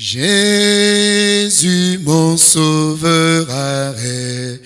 Jésus, mon sauveur, arrête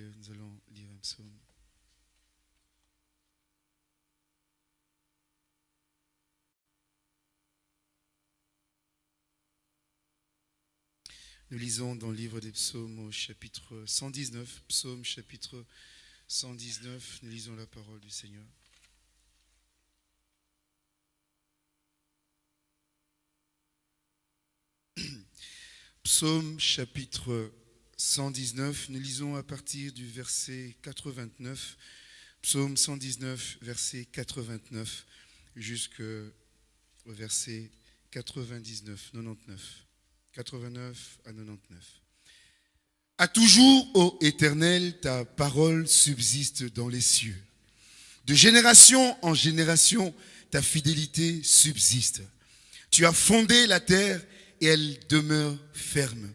nous allons lire un psaume. Nous lisons dans le livre des psaumes au chapitre 119, psaume chapitre 119, nous lisons la parole du Seigneur. Psaume chapitre 119, nous lisons à partir du verset 89, psaume 119, verset 89, jusqu'au verset 99, 99. 89 à 99. À toujours, ô Éternel, ta parole subsiste dans les cieux. De génération en génération, ta fidélité subsiste. Tu as fondé la terre et elle demeure ferme.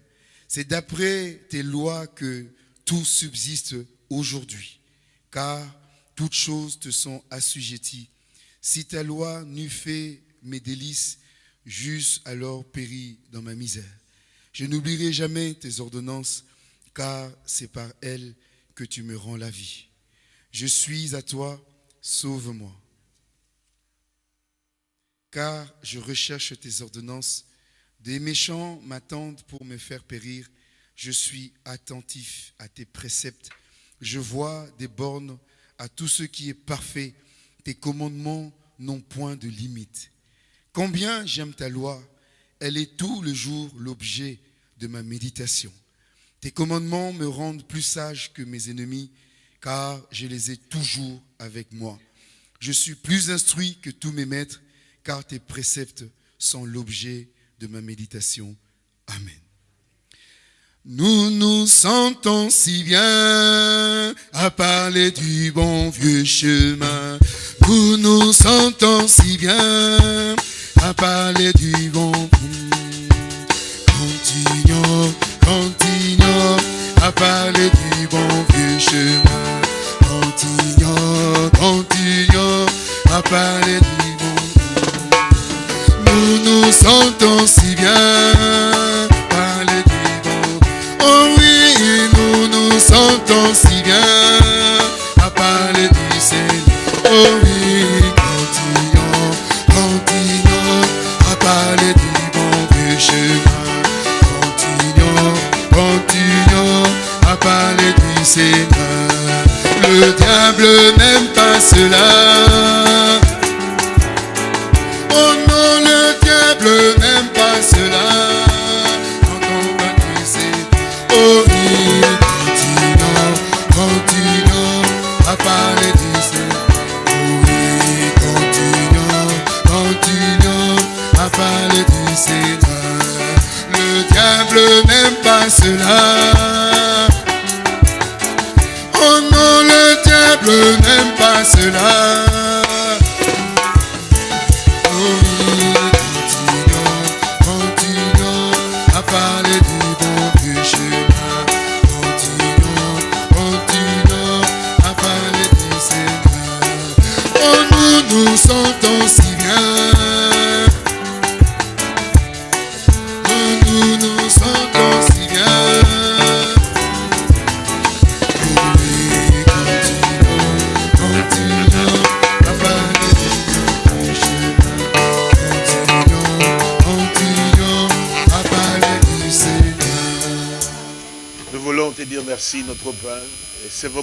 C'est d'après tes lois que tout subsiste aujourd'hui, car toutes choses te sont assujetties. Si ta loi n'eût fait mes délices, j'eusse alors péri dans ma misère. Je n'oublierai jamais tes ordonnances, car c'est par elles que tu me rends la vie. Je suis à toi, sauve-moi. Car je recherche tes ordonnances. Des méchants m'attendent pour me faire périr. Je suis attentif à tes préceptes. Je vois des bornes à tout ce qui est parfait. Tes commandements n'ont point de limite. Combien j'aime ta loi, elle est tout le jour l'objet de ma méditation. Tes commandements me rendent plus sage que mes ennemis, car je les ai toujours avec moi. Je suis plus instruit que tous mes maîtres, car tes préceptes sont l'objet ma méditation. Amen. Nous nous sentons si bien à parler du bon vieux chemin. Nous nous sentons si bien à parler du bon. Continuons, continuons à parler du bon vieux chemin. Continuons, continuons à parler du sentons si bien parler du bon. Oh oui, nous nous sentons si bien à parler du Seigneur. Oh oui, continuons, continuons à parler du bon vieux chemin. Continuons, continuons à parler du Seigneur. Le diable n'aime pas cela.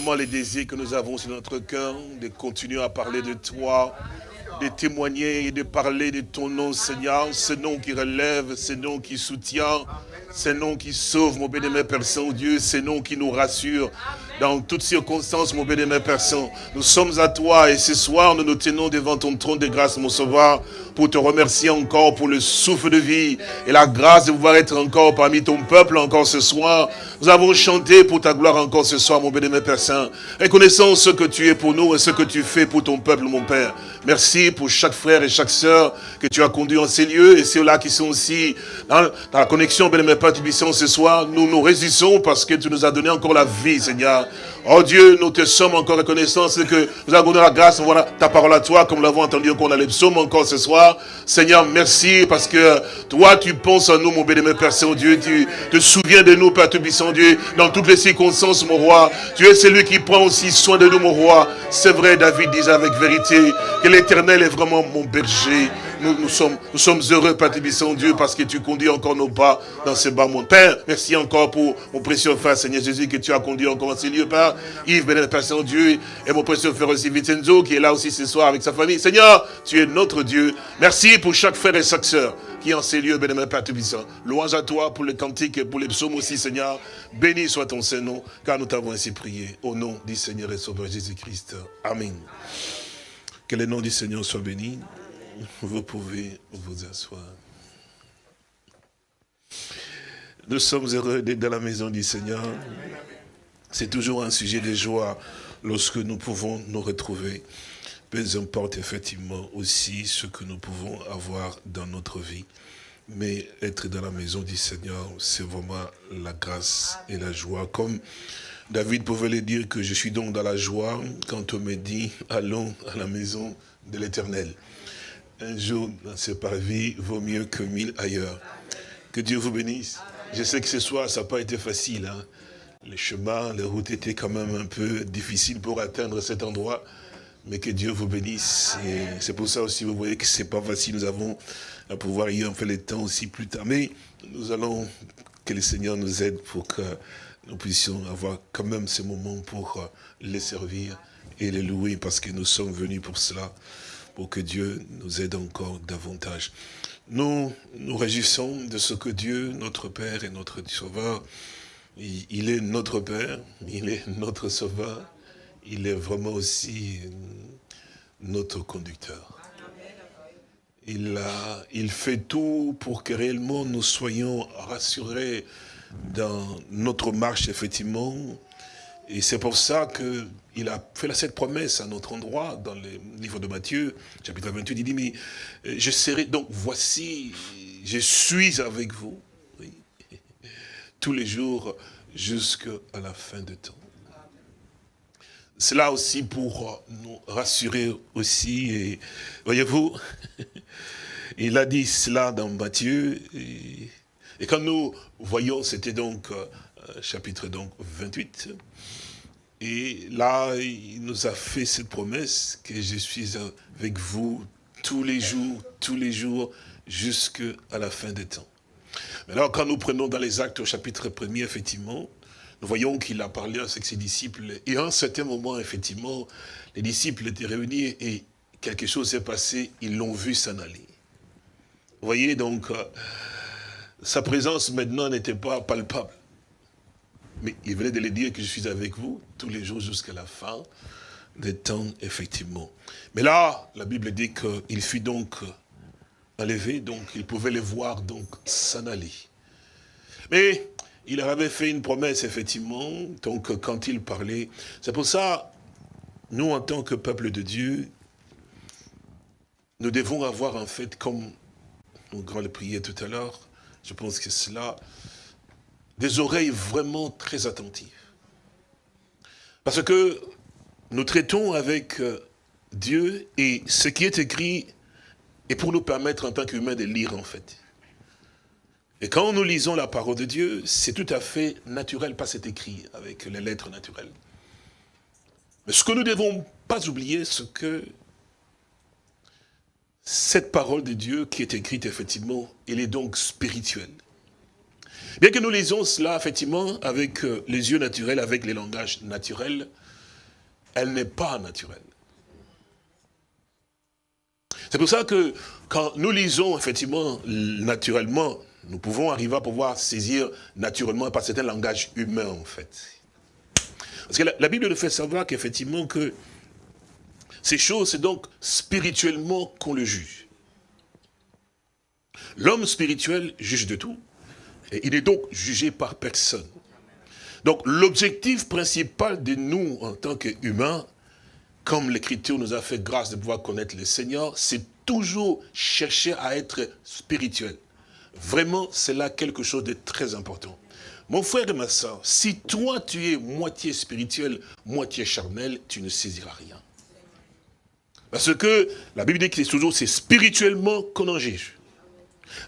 Et c'est vraiment le désir que nous avons sur notre cœur, de continuer à parler de toi, de témoigner et de parler de ton nom, Seigneur. Ce nom qui relève, ce nom qui soutient, ce nom qui sauve, mon bénémoine Père Saint-Dieu, ce nom qui nous rassure. Dans toutes circonstances, mon bénémoine Père Saint, nous sommes à toi et ce soir, nous nous tenons devant ton trône de grâce, mon Sauveur, pour te remercier encore pour le souffle de vie et la grâce de pouvoir être encore parmi ton peuple encore ce soir. Nous avons chanté pour ta gloire encore ce soir, mon bénémoine Père Saint. Reconnaissons ce que tu es pour nous et ce que tu fais pour ton peuple, mon Père. Merci pour chaque frère et chaque sœur que tu as conduit en ces lieux et ceux-là qui sont aussi dans, dans la connexion, bénémoine Père Tubissant, ce soir. Nous nous résistons parce que tu nous as donné encore la vie, Seigneur. Oh Dieu, nous te sommes encore reconnaissants, c'est que nous avons donné la grâce, voilà ta parole à toi, comme nous l'avons entendu encore dans les psaumes encore ce soir. Seigneur, merci parce que toi, tu penses à nous, mon bénémoine Père Saint-Dieu, tu te souviens de nous, Père Tubissant Dieu, dans toutes les circonstances, mon roi. Tu es celui qui prend aussi soin de nous, mon roi. C'est vrai, David disait avec vérité que l'éternel est vraiment mon berger. Nous, nous, sommes, nous sommes heureux, Père Tébissant Dieu, parce que tu conduis encore nos pas dans ce bas monde. Père, merci encore pour mon précieux frère, Seigneur Jésus, que tu as conduit encore dans ces lieux, Père. Yves, béni Père Saint-Dieu, et mon précieux frère aussi Vincenzo, qui est là aussi ce soir avec sa famille. Seigneur, tu es notre Dieu. Merci pour chaque frère et chaque sœur qui est en ces lieux, béni Père Tébissant. Louange à toi pour les cantiques et pour les psaumes aussi, Seigneur. Béni soit ton Saint-Nom, car nous t'avons ainsi prié. Au nom du Seigneur et Sauveur Jésus-Christ. Amen. Que le nom du Seigneur soit béni. Vous pouvez vous asseoir. Nous sommes heureux d'être dans la maison du Seigneur. C'est toujours un sujet de joie lorsque nous pouvons nous retrouver. Peu importe effectivement aussi ce que nous pouvons avoir dans notre vie. Mais être dans la maison du Seigneur, c'est vraiment la grâce et la joie. Comme David pouvait le dire que je suis donc dans la joie quand on me dit, allons à la maison de l'Éternel un jour dans ce parvis vaut mieux que mille ailleurs. Que Dieu vous bénisse. Je sais que ce soir, ça n'a pas été facile. Hein. Les chemins, les routes étaient quand même un peu difficiles pour atteindre cet endroit. Mais que Dieu vous bénisse. C'est pour ça aussi, vous voyez que c'est pas facile. Nous avons à pouvoir y en faire le temps aussi plus tard. Mais nous allons, que le Seigneur nous aide pour que nous puissions avoir quand même ces moments pour les servir et les louer parce que nous sommes venus pour cela pour que Dieu nous aide encore davantage. Nous nous réjouissons de ce que Dieu, notre Père et notre Sauveur, il est notre Père, il est notre Sauveur, il est vraiment aussi notre conducteur. Il, a, il fait tout pour que réellement nous soyons rassurés dans notre marche, effectivement. Et c'est pour ça que il a fait cette promesse à notre endroit, dans le livre de Matthieu, chapitre 28, il dit, mais euh, je serai, donc voici, je suis avec vous, tous les jours, jusqu'à la fin de temps. Cela aussi pour nous rassurer aussi, voyez-vous, il a dit cela dans Matthieu, et, quand nous voyons, c'était donc, euh, chapitre donc 28, et là, il nous a fait cette promesse que je suis avec vous tous les jours, tous les jours, jusqu'à la fin des temps. Maintenant, quand nous prenons dans les actes au chapitre 1 effectivement, nous voyons qu'il a parlé avec ses disciples. Et à un certain moment, effectivement, les disciples étaient réunis et quelque chose s'est passé, ils l'ont vu s'en aller. Vous voyez, donc, euh, sa présence maintenant n'était pas palpable. Mais il venait de le dire que je suis avec vous tous les jours jusqu'à la fin des temps, effectivement. Mais là, la Bible dit qu'il fut donc enlevé, donc il pouvait les voir donc s'en aller. Mais il leur avait fait une promesse, effectivement, donc quand il parlait. C'est pour ça, nous, en tant que peuple de Dieu, nous devons avoir en fait, comme on grand le prier tout à l'heure, je pense que cela, des oreilles vraiment très attentives. Parce que nous traitons avec Dieu et ce qui est écrit et pour nous permettre en tant qu'humains de lire en fait. Et quand nous lisons la parole de Dieu, c'est tout à fait naturel, pas c'est écrit avec les lettres naturelles. Mais ce que nous ne devons pas oublier, c'est que cette parole de Dieu qui est écrite, effectivement, elle est donc spirituelle. Bien que nous lisons cela, effectivement, avec euh, les yeux naturels, avec les langages naturels, elle n'est pas naturelle. C'est pour ça que quand nous lisons, effectivement, naturellement, nous pouvons arriver à pouvoir saisir naturellement par certains langages humains, en fait. Parce que la, Bible nous fait savoir qu'effectivement que ces choses, c'est donc spirituellement qu'on le juge. L'homme spirituel juge de tout. Et il est donc jugé par personne. Donc l'objectif principal de nous, en tant qu'humains, comme l'Écriture nous a fait grâce de pouvoir connaître le Seigneur, c'est toujours chercher à être spirituel. Vraiment, c'est là quelque chose de très important. Mon frère et ma soeur, si toi tu es moitié spirituel, moitié charnel, tu ne saisiras rien. Parce que la Bible dit que c'est toujours spirituellement qu'on en juge.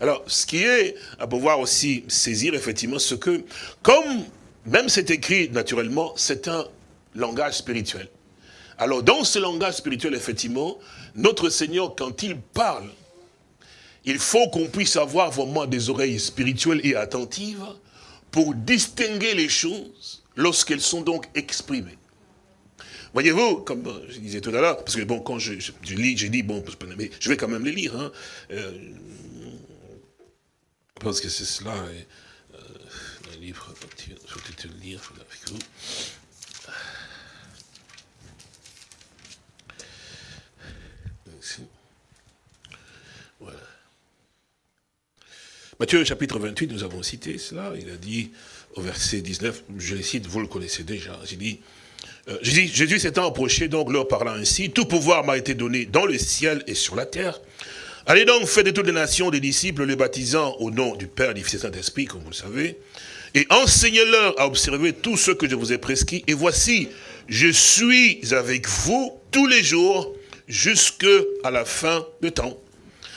Alors, ce qui est à pouvoir aussi saisir, effectivement, ce que, comme même c'est écrit naturellement, c'est un langage spirituel. Alors, dans ce langage spirituel, effectivement, notre Seigneur, quand il parle, il faut qu'on puisse avoir vraiment des oreilles spirituelles et attentives pour distinguer les choses lorsqu'elles sont donc exprimées. Voyez-vous, comme je disais tout à l'heure, parce que bon, quand je, lis, j'ai dit, bon, je vais quand même les lire. Hein. Euh, pense que c'est cela, et, euh, un livre, je vais te le lire avec vous. Voilà. Matthieu chapitre 28, nous avons cité cela, il a dit au verset 19, je le cite, vous le connaissez déjà, j'ai dit, euh, Jésus s'étant approché, donc leur parlant ainsi, tout pouvoir m'a été donné dans le ciel et sur la terre. Allez donc, faites de toutes les nations des disciples, les baptisant au nom du Père, du Fils et Saint-Esprit, comme vous le savez, et enseignez-leur à observer tout ce que je vous ai prescrit. Et voici, je suis avec vous tous les jours jusqu'à la fin du temps.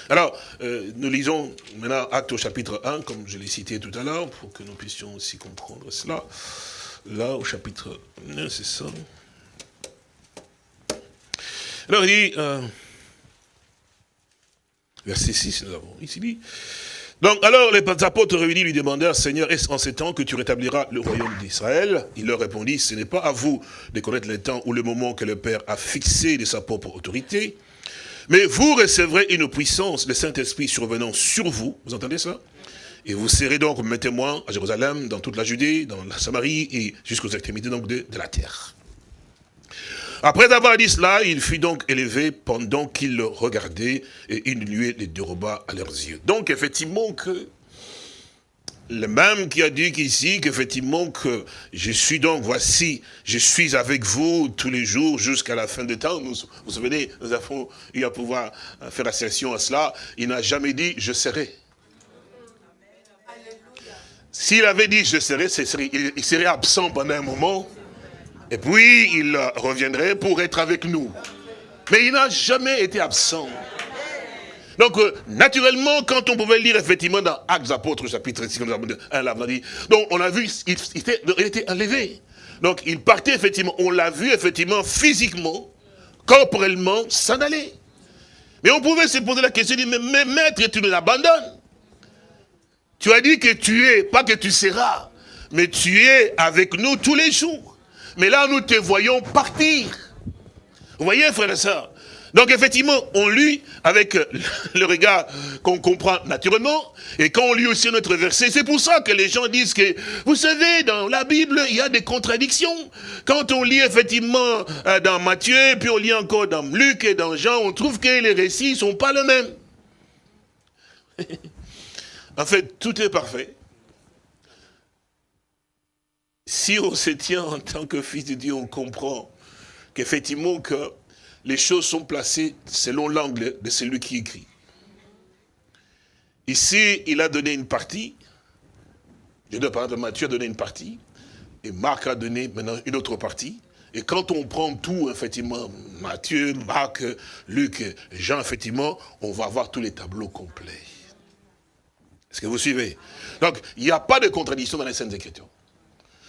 Alors, euh, nous lisons maintenant Acte au chapitre 1, comme je l'ai cité tout à l'heure, pour que nous puissions aussi comprendre cela là au chapitre 1, c'est ça. Alors il dit, euh, verset 6, nous avons ici dit, donc, alors les apôtres réunis lui demandèrent, Seigneur, est-ce en ces temps que tu rétabliras le royaume d'Israël? Il leur répondit, ce n'est pas à vous de connaître les temps ou le moment que le Père a fixé de sa propre autorité, mais vous recevrez une puissance, le Saint-Esprit survenant sur vous. Vous entendez ça? Et vous serez donc mes témoins à Jérusalem, dans toute la Judée, dans la Samarie et jusqu'aux extrémités donc de, la terre. Après avoir dit cela, il fut donc élevé pendant qu'il le regardait et une nuée les déroba à leurs yeux. Donc effectivement que le même qui a dit qu'ici, qu'effectivement, que je suis donc, voici, je suis avec vous tous les jours jusqu'à la fin des temps. vous vous souvenez, nous avons eu à pouvoir faire assertion à cela. Il n'a jamais dit, je serai. S'il avait dit je serai, il serait absent pendant un moment, et puis il reviendrait pour être avec nous. Mais il n'a jamais été absent. Donc, euh, naturellement, quand on pouvait lire effectivement dans Actes apôtres, chapitre 6, comme un là, on dit, donc on a vu, il, était, enlevé. Donc, il partait effectivement, on l'a vu effectivement physiquement, corporellement, s'en aller. Mais on pouvait se poser la question, mais maître, tu nous abandonnes. Tu as dit que tu es, pas que tu seras, mais tu es avec nous tous les jours. Mais là, nous te voyons partir. Vous voyez, frère et sœurs? Donc effectivement, on lit avec le regard qu'on comprend naturellement, et quand on lit aussi notre verset, c'est pour ça que les gens disent que, vous savez, dans la Bible, il y a des contradictions. Quand on lit effectivement euh, dans Matthieu, puis on lit encore dans Luc et dans Jean, on trouve que les récits ne sont pas les mêmes. En fait, tout est parfait. Si on se tient en tant que fils de Dieu, on comprend qu'effectivement que les choses sont placées selon l'angle de celui qui écrit. Ici, il a donné une partie, je dois parler de Matthieu a donné une partie, et Marc a donné maintenant une autre partie, Et quand on prend tout, effectivement, Matthieu, Marc, Luc, Jean, effectivement, on va avoir tous les tableaux complets. Est-ce que vous suivez? Donc, il n'y a pas de contradiction dans les scènes Écritures.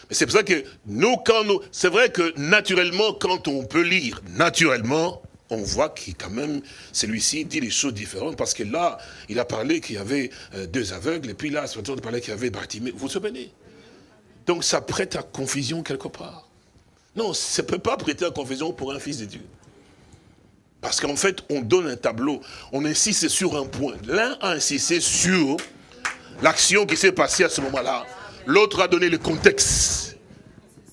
Mais c'est pour ça que nous, quand nous... C'est vrai que naturellement, quand on peut lire, naturellement, on voit qu'il quand même, celui-ci dit des choses différentes, parce que là, il a parlé qu'il y avait euh, deux aveugles, et puis là, il a parlé qu'il y avait Bartimée. Vous vous souvenez? Donc ça prête à confusion quelque part. Non, ça ne peut pas prêter à confusion pour un fils de Dieu. Parce qu'en fait, on donne un tableau, on insiste sur un point. L'un a insisté sur l'action qui s'est passée à ce moment-là. L'autre a donné le contexte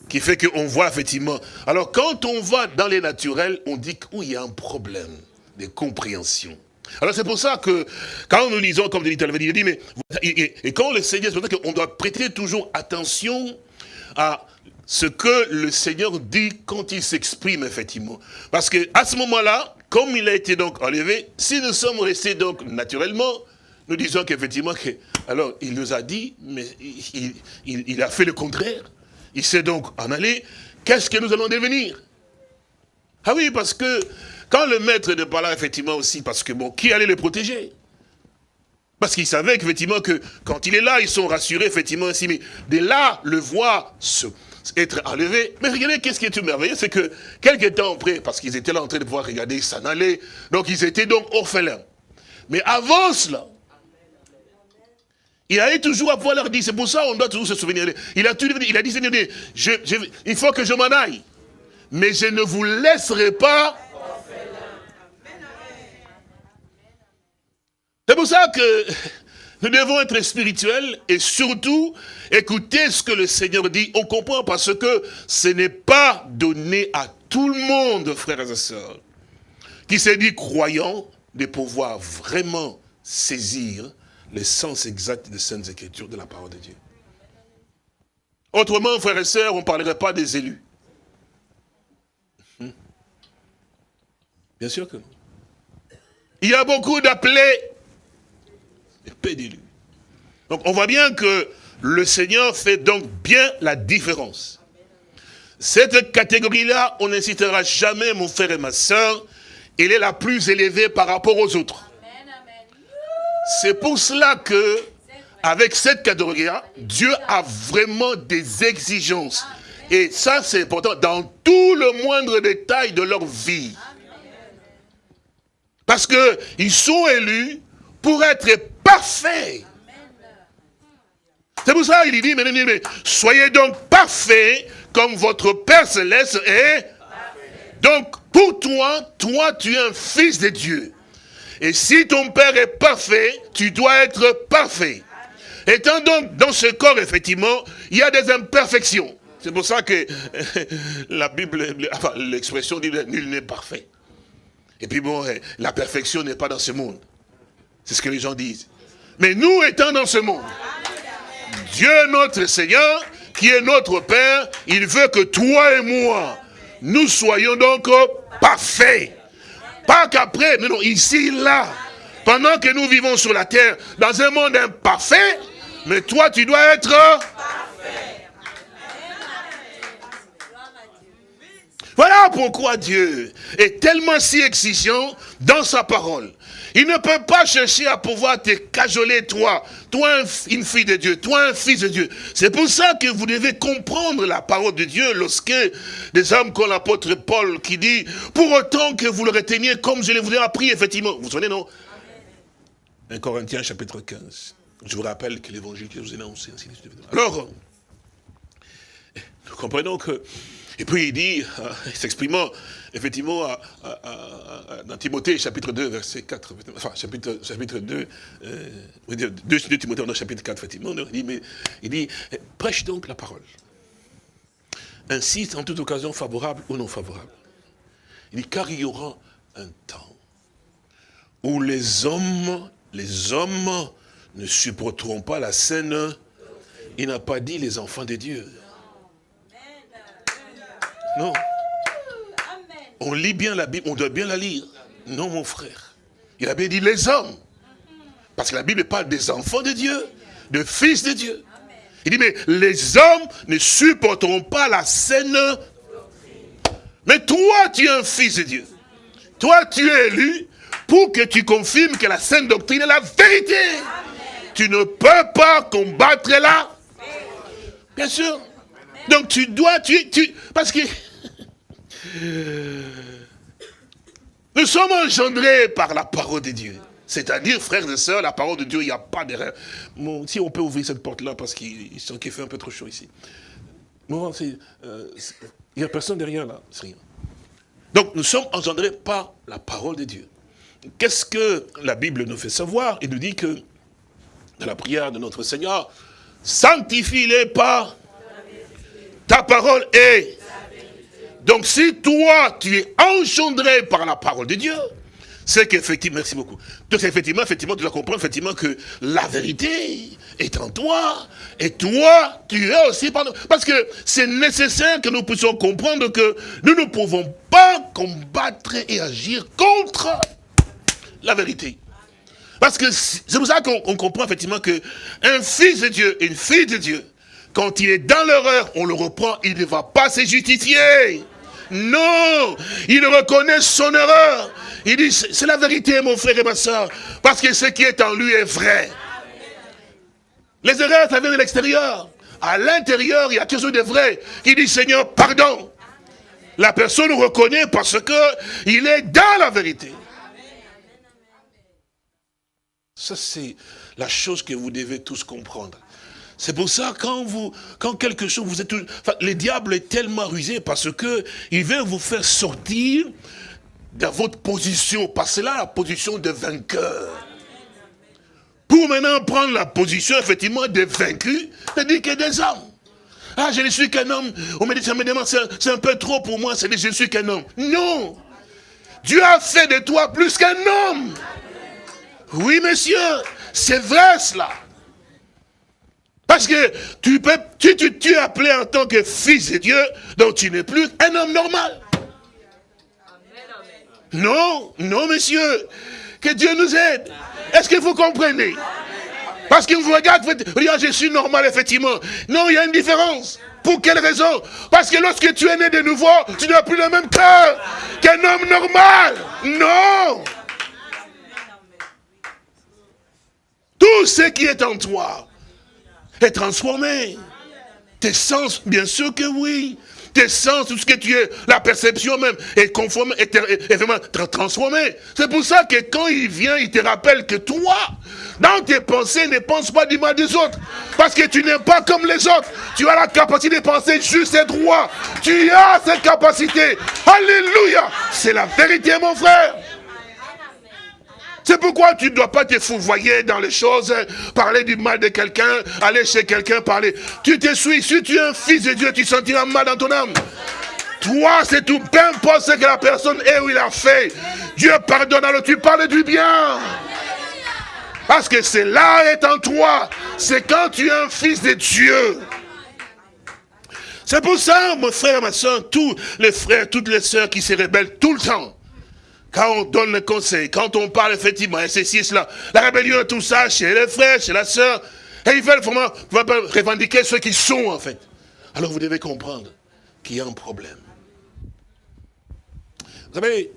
qui fait qu'on voit effectivement. Alors quand on va dans les naturels, on dit qu'il y a un problème de compréhension. Alors c'est pour ça que quand nous lisons, comme dit il dit, mais et, quand le Seigneur, c'est pour ça qu'on doit prêter toujours attention à ce que le Seigneur dit quand il s'exprime, effectivement. Parce que à ce moment-là, comme il a été donc enlevé, si nous sommes restés donc naturellement, nous disons qu'effectivement, alors il nous a dit, mais il, a fait le contraire. Il s'est donc en allé. Qu'est-ce que nous allons devenir? Ah oui, parce que quand le maître ne pas là, effectivement aussi, parce que bon, qui allait le protéger? Parce qu'il savait qu'effectivement que quand il est là, ils sont rassurés, effectivement, ainsi, mais de là, le voir se, être enlevé. Mais regardez, qu'est-ce qui est tout merveilleux, c'est que quelques temps après, parce qu'ils étaient là en train de pouvoir regarder, s'en aller, donc ils étaient donc orphelins. Mais avant cela, il allait toujours à pouvoir leur dire, c'est pour ça qu'on doit toujours se souvenir. Il a, il a dit, Seigneur, il faut que je m'en aille. Mais je ne vous laisserai pas. C'est pour ça que nous devons être spirituels et surtout écouter ce que le Seigneur dit. On comprend parce que ce n'est pas donné à tout le monde, frères et sœurs, qui s'est dit croyant de pouvoir vraiment saisir le sens exact des Saintes Écritures de la parole de Dieu. Autrement, frères et sœurs, on ne parlerait pas des élus. Hmm. Bien sûr que. Il y a beaucoup d'appelés peu d'élus. Donc on voit bien que le Seigneur fait donc bien la différence. Cette catégorie-là, on n'incitera jamais, mon frère et ma soeur, elle est la plus élevée par rapport aux autres. C'est pour cela que, avec cette catégorie-là, Dieu a vraiment des exigences. Et ça, c'est important dans tout le moindre détail de leur vie. Parce qu'ils sont élus pour être parfaits. C'est pour ça qu'il dit, mais, soyez donc parfaits comme votre Père Céleste est. Donc, pour toi, toi, tu es un fils de Dieu. Et si ton Père est parfait, tu dois être parfait. Étant donc dans ce corps, effectivement, il y a des imperfections. C'est pour ça que la Bible, l'expression dit nul n'est parfait. Et puis bon, la perfection n'est pas dans ce monde. C'est ce que les gens disent. Mais nous étant dans ce monde, Dieu notre Seigneur, qui est notre Père, il veut que toi et moi, nous soyons donc parfaits. Pas qu'après, mais non, ici, là. Pendant que nous vivons sur la terre, dans un monde imparfait, mais toi, tu dois être. Voilà pourquoi Dieu est tellement si exigeant dans sa parole. Il ne peut pas chercher à pouvoir te cajoler, toi, toi une fille de Dieu, toi un fils de Dieu. C'est pour ça que vous devez comprendre la parole de Dieu lorsque des hommes comme l'apôtre Paul qui dit, pour autant que vous le reteniez comme je vous ai appris, effectivement. Vous vous souvenez, non? 1 Corinthiens chapitre 15. Je vous rappelle que l'évangile que je vous ai annoncé, ainsi de suite. Alors, nous comprenons que et puis il dit, euh, s'exprimant effectivement dans Timothée chapitre 2, verset 4, enfin chapitre, chapitre 2, euh, 2, Timothée, dans chapitre 4, effectivement, il dit, mais, il dit, prêche donc la parole. Insiste en toute occasion favorable ou non favorable. Il dit, car il y aura un temps où les hommes, les hommes ne supporteront pas la scène. Il n'a pas dit les enfants de Dieu. Non. On lit bien la Bible, on doit bien la lire. Non, mon frère. Il a bien dit les hommes. Parce que la Bible parle des enfants de Dieu, de fils de Dieu. Il dit, mais les hommes ne supporteront pas la saine Mais toi, tu es un fils de Dieu. Toi, tu es élu pour que tu confirmes que la sainte doctrine est la vérité. Tu ne peux pas combattre là. Bien sûr. Donc tu dois, tu, tu, parce que nous sommes engendrés par la parole de Dieu. C'est-à-dire, frères et sœurs, la parole de Dieu, il n'y a pas d'erreur. Si on peut ouvrir cette porte-là, parce qu'il fait un peu trop chaud ici. Euh, il n'y a personne derrière là, c'est rien. Donc, nous sommes engendrés par la parole de Dieu. Qu'est-ce que la Bible nous fait savoir? Il nous dit que, dans la prière de notre Seigneur, sanctifie-les par ta parole est. Donc, si toi, tu es engendré par la parole de Dieu, c'est qu'effectivement, merci beaucoup. Donc effectivement, effectivement, tu dois comprendre effectivement que la vérité est en toi, et toi, tu es aussi par nous. Parce que c'est nécessaire que nous puissions comprendre que nous ne pouvons pas combattre et agir contre la vérité. Parce que c'est pour ça qu'on comprend effectivement que un fils de Dieu, une fille de Dieu, quand il est dans l'erreur, on le reprend, il ne va pas se justifier. Non, il reconnaît son erreur. Il dit, c'est la vérité, mon frère et ma soeur, parce que ce qui est en lui est vrai. Les erreurs, ça vient de l'extérieur. À l'intérieur, il y a quelque chose de vrai. Il dit, Seigneur, pardon. La personne reconnaît parce que il est dans la vérité. Ça, c'est la chose que vous devez tous comprendre. C'est pour ça, quand quand quelque chose, vous êtes, enfin, le diable est tellement rusé parce que il veut vous faire sortir de votre position, parce que là, la position de vainqueur. Pour maintenant prendre la position, effectivement, de vaincu, c'est-à-dire que des hommes. Ah, je ne suis qu'un homme. On me dit, ça me demande, c'est un peu trop pour moi, c'est je ne suis qu'un homme. Non Dieu a fait de toi plus qu'un homme. Oui, monsieur, c'est vrai cela. Parce que tu, peux, tu, es appelé en tant que fils de Dieu, donc tu n'es plus un homme normal. Non, non, monsieur. Que Dieu nous aide. Est-ce que vous comprenez? Parce qu'il vous regarde, vous ah, je suis normal, effectivement. Non, il y a une différence. Pour quelle raison? Parce que lorsque tu es né de nouveau, tu n'as plus le même cœur qu'un homme normal. Non Tout ce qui est en toi est transformé. Tes sens, bien sûr que oui. Tes sens, tout ce que tu es, la perception même, est conforme, est, vraiment transformée. C'est pour ça que quand il vient, il te rappelle que toi, dans tes pensées, ne pense pas du mal des autres. Parce que tu n'es pas comme les autres. Tu as la capacité de penser juste et droit. Tu as cette capacité. Alléluia. C'est la vérité, mon frère. C'est pourquoi tu ne dois pas te fouvoyer dans les choses, parler du mal de quelqu'un, aller chez quelqu'un, parler. Tu te suis, si tu es un fils de Dieu, tu sentiras mal dans ton âme. Toi, c'est tout, peu importe ce que la personne est ou il a fait. Dieu pardonne, alors tu parles du bien. Parce que c'est là est en toi. C'est quand tu es un fils de Dieu. C'est pour ça, mon frère, ma soeur, tous les frères, toutes les sœurs qui se rebellent tout le temps. Quand on donne le conseil, quand on parle effectivement, et ceci cela, la rébellion, tout ça, chez les frères, chez la sœur, et ils veulent vraiment revendiquer ceux qui sont en fait. Alors vous devez comprendre qu'il y a un problème. Vous savez,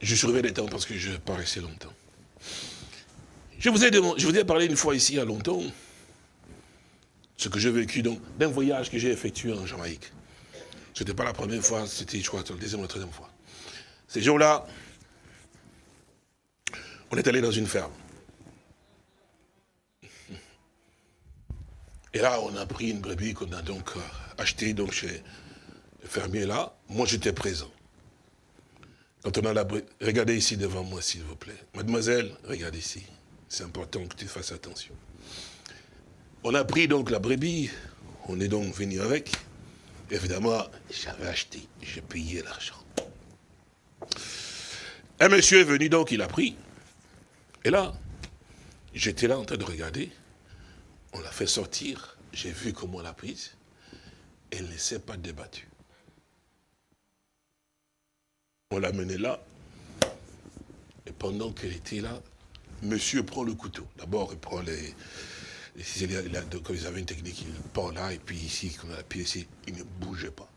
je surveille les temps parce que je resté longtemps. Je vous, ai je vous ai parlé une fois ici il y a longtemps, ce que j'ai vécu d'un voyage que j'ai effectué en Jamaïque. Ce n'était pas la première fois, c'était, je crois, la deuxième ou la troisième fois. Ces jours-là, on est allé dans une ferme. Et là, on a pris une brebis qu'on a donc euh, achetée donc, chez le fermier là. Moi, j'étais présent. Quand on a la regardez ici devant moi, s'il vous plaît. Mademoiselle, regarde ici. C'est important que tu fasses attention. On a pris donc la brebis, on est donc venu avec. Évidemment, j'avais acheté, j'ai payé l'argent. Un monsieur est venu, donc il a pris. Et là, j'étais là en train de regarder. On l'a fait sortir. J'ai vu comment on l'a prise. Elle ne s'est pas débattue. On l'a menée là. Et pendant qu'elle était là, monsieur prend le couteau. D'abord, il prend les, Quand ils avaient une technique, il part là, et puis ici, quand on a appuyé ici, il ne bougeait pas.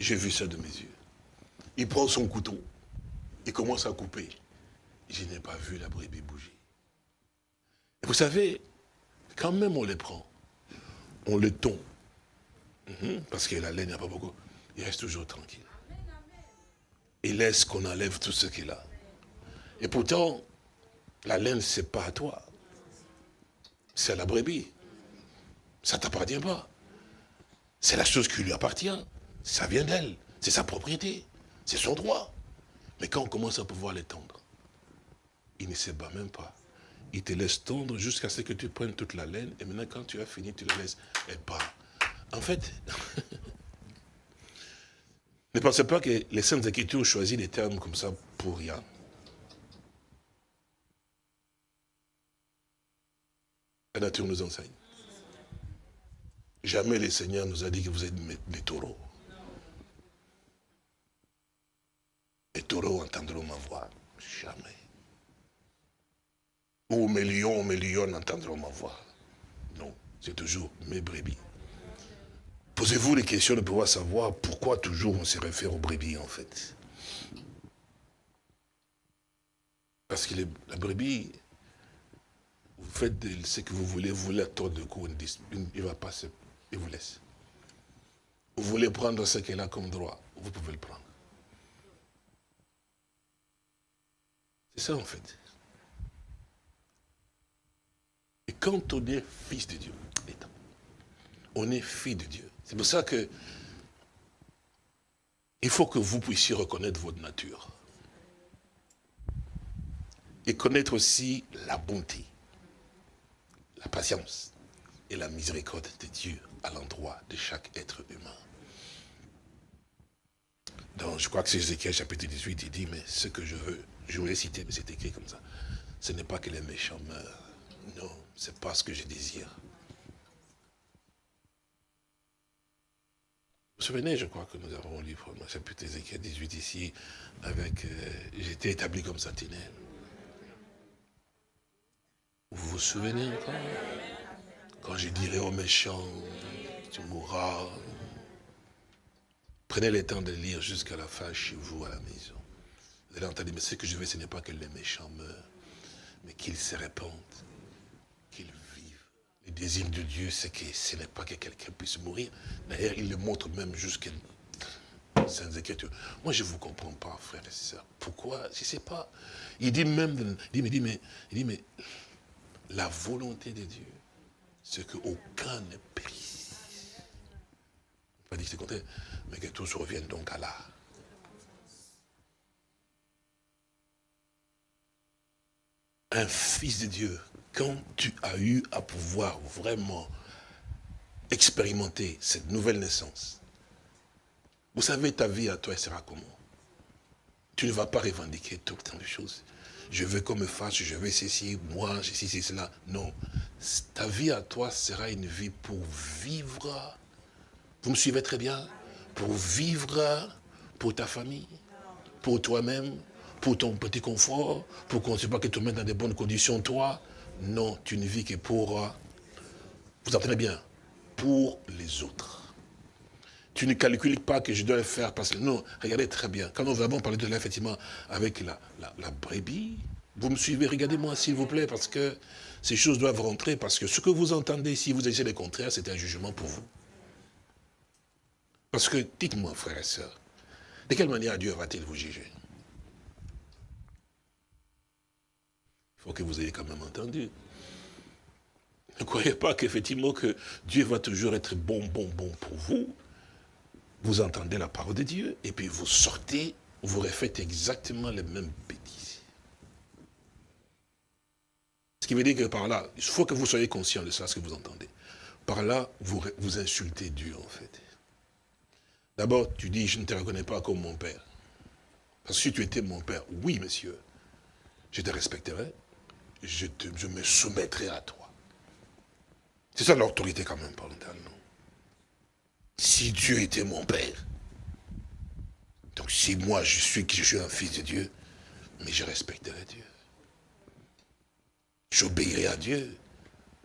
J'ai vu ça de mes yeux. Il prend son couteau, il commence à couper. Je n'ai pas vu la brebis bouger. Et vous savez, quand même on les prend, on les tombe. Mhm, parce que la laine, il n'y a pas beaucoup. Il reste toujours tranquille. Il laisse qu'on enlève tout ce qu'il a. Et pourtant, la laine, ce n'est pas à toi. C'est à la brebis. Ça ne t'appartient pas. C'est la chose qui lui appartient. Ça vient d'elle. C'est sa propriété. C'est son droit. Mais quand on commence à pouvoir l'étendre, il ne se bat même pas. Il te laisse tondre jusqu'à ce que tu prennes toute la laine. Et maintenant, quand tu as fini, tu la laisses. Elle part. En fait, ne pensez pas que les Saintes Écritures choisissent des termes comme ça pour rien. La nature nous enseigne. Jamais le Seigneur nous a dit que vous êtes des taureaux. Les taureaux entendront ma voix. Jamais. Ou mes lions, mes lions entendront ma voix. Non, c'est toujours mes brebis. Posez-vous les questions de pouvoir savoir pourquoi toujours on se réfère aux brebis en fait. Parce que la brebis, vous faites ce que vous voulez, vous voulez attendre de coup, il va passer, il vous laisse. Vous voulez prendre ce qu'elle a comme droit, vous pouvez le prendre. C'est ça en fait. Et quand on est fils de Dieu, on est fils de Dieu. C'est pour ça que il faut que vous puissiez reconnaître votre nature. Et connaître aussi la bonté, la patience et la miséricorde de Dieu à l'endroit de chaque être humain. Donc, je crois que c'est Ézéchiel chapitre 18, il dit, mais ce que je veux, je voulais citer, mais c'est écrit comme ça. Ce n'est pas que les méchants meurent. Non, c'est pas ce que je désire. Vous vous souvenez, je crois que nous avons lu le chapitre Ézéchiel 18 ici, avec euh, J'étais établi comme sentinelle. Vous vous souvenez encore Quand je dirai aux méchants, tu mourras. Prenez le temps de lire jusqu'à la fin chez vous à la maison. Vous allez entendre, mais ce que je veux, ce n'est pas que les méchants meurent, mais qu'ils se répandent le désir de Dieu, c'est que ce n'est pas que quelqu'un puisse mourir. D'ailleurs, il le montre même jusqu'à Saintes Écritures. Moi, je ne vous comprends pas, frère et sœurs. Pourquoi? Je ne sais pas. Il dit même, il dit, mais, il dit, mais la volonté de Dieu, c'est qu'aucun ne périsse. Pas dit que c'est mais que tous reviennent donc à l'art. Un fils de Dieu quand tu as eu à pouvoir vraiment expérimenter cette nouvelle naissance, vous savez, ta vie à toi, elle sera comment? Tu ne vas pas revendiquer tout le temps de choses. Je veux qu'on me fasse, je veux ceci, moi, ceci, c'est cela. Non. Ta vie à toi sera une vie pour vivre. Vous me suivez très bien Pour vivre pour ta famille, pour toi-même, pour ton petit confort, pour qu'on ne sait pas que tu dans de bonnes conditions, toi, non, tu ne vis que pour, vous entendez bien, pour les autres. Tu ne calcules pas que je dois le faire parce que, non, regardez très bien. Quand nous avons parlé de là, effectivement, avec la, la brebis, vous me suivez, regardez-moi s'il vous plaît, parce que ces choses doivent rentrer, parce que ce que vous entendez, si vous essayez le contraire, c'est un jugement pour vous. Parce que, dites-moi, frères et sœurs, de quelle manière Dieu va-t-il vous juger? Faut que vous ayez quand même entendu. Ne croyez pas qu'effectivement que Dieu va toujours être bon, bon, bon pour vous. Vous entendez la parole de Dieu et puis vous sortez, vous refaites exactement les mêmes bêtises. Ce qui veut dire que par là, il faut que vous soyez conscient de ça, ce que vous entendez. Par là, vous, insultez Dieu en fait. D'abord, tu dis, je ne te reconnais pas comme mon père. Parce que si tu étais mon père, oui, monsieur, je te respecterais, je, je me soumettrai à toi. C'est ça l'autorité quand même, parentale, non? Si Dieu était mon Père, donc si moi je suis, je suis un fils de Dieu, mais je respecterai Dieu. J'obéirai à Dieu.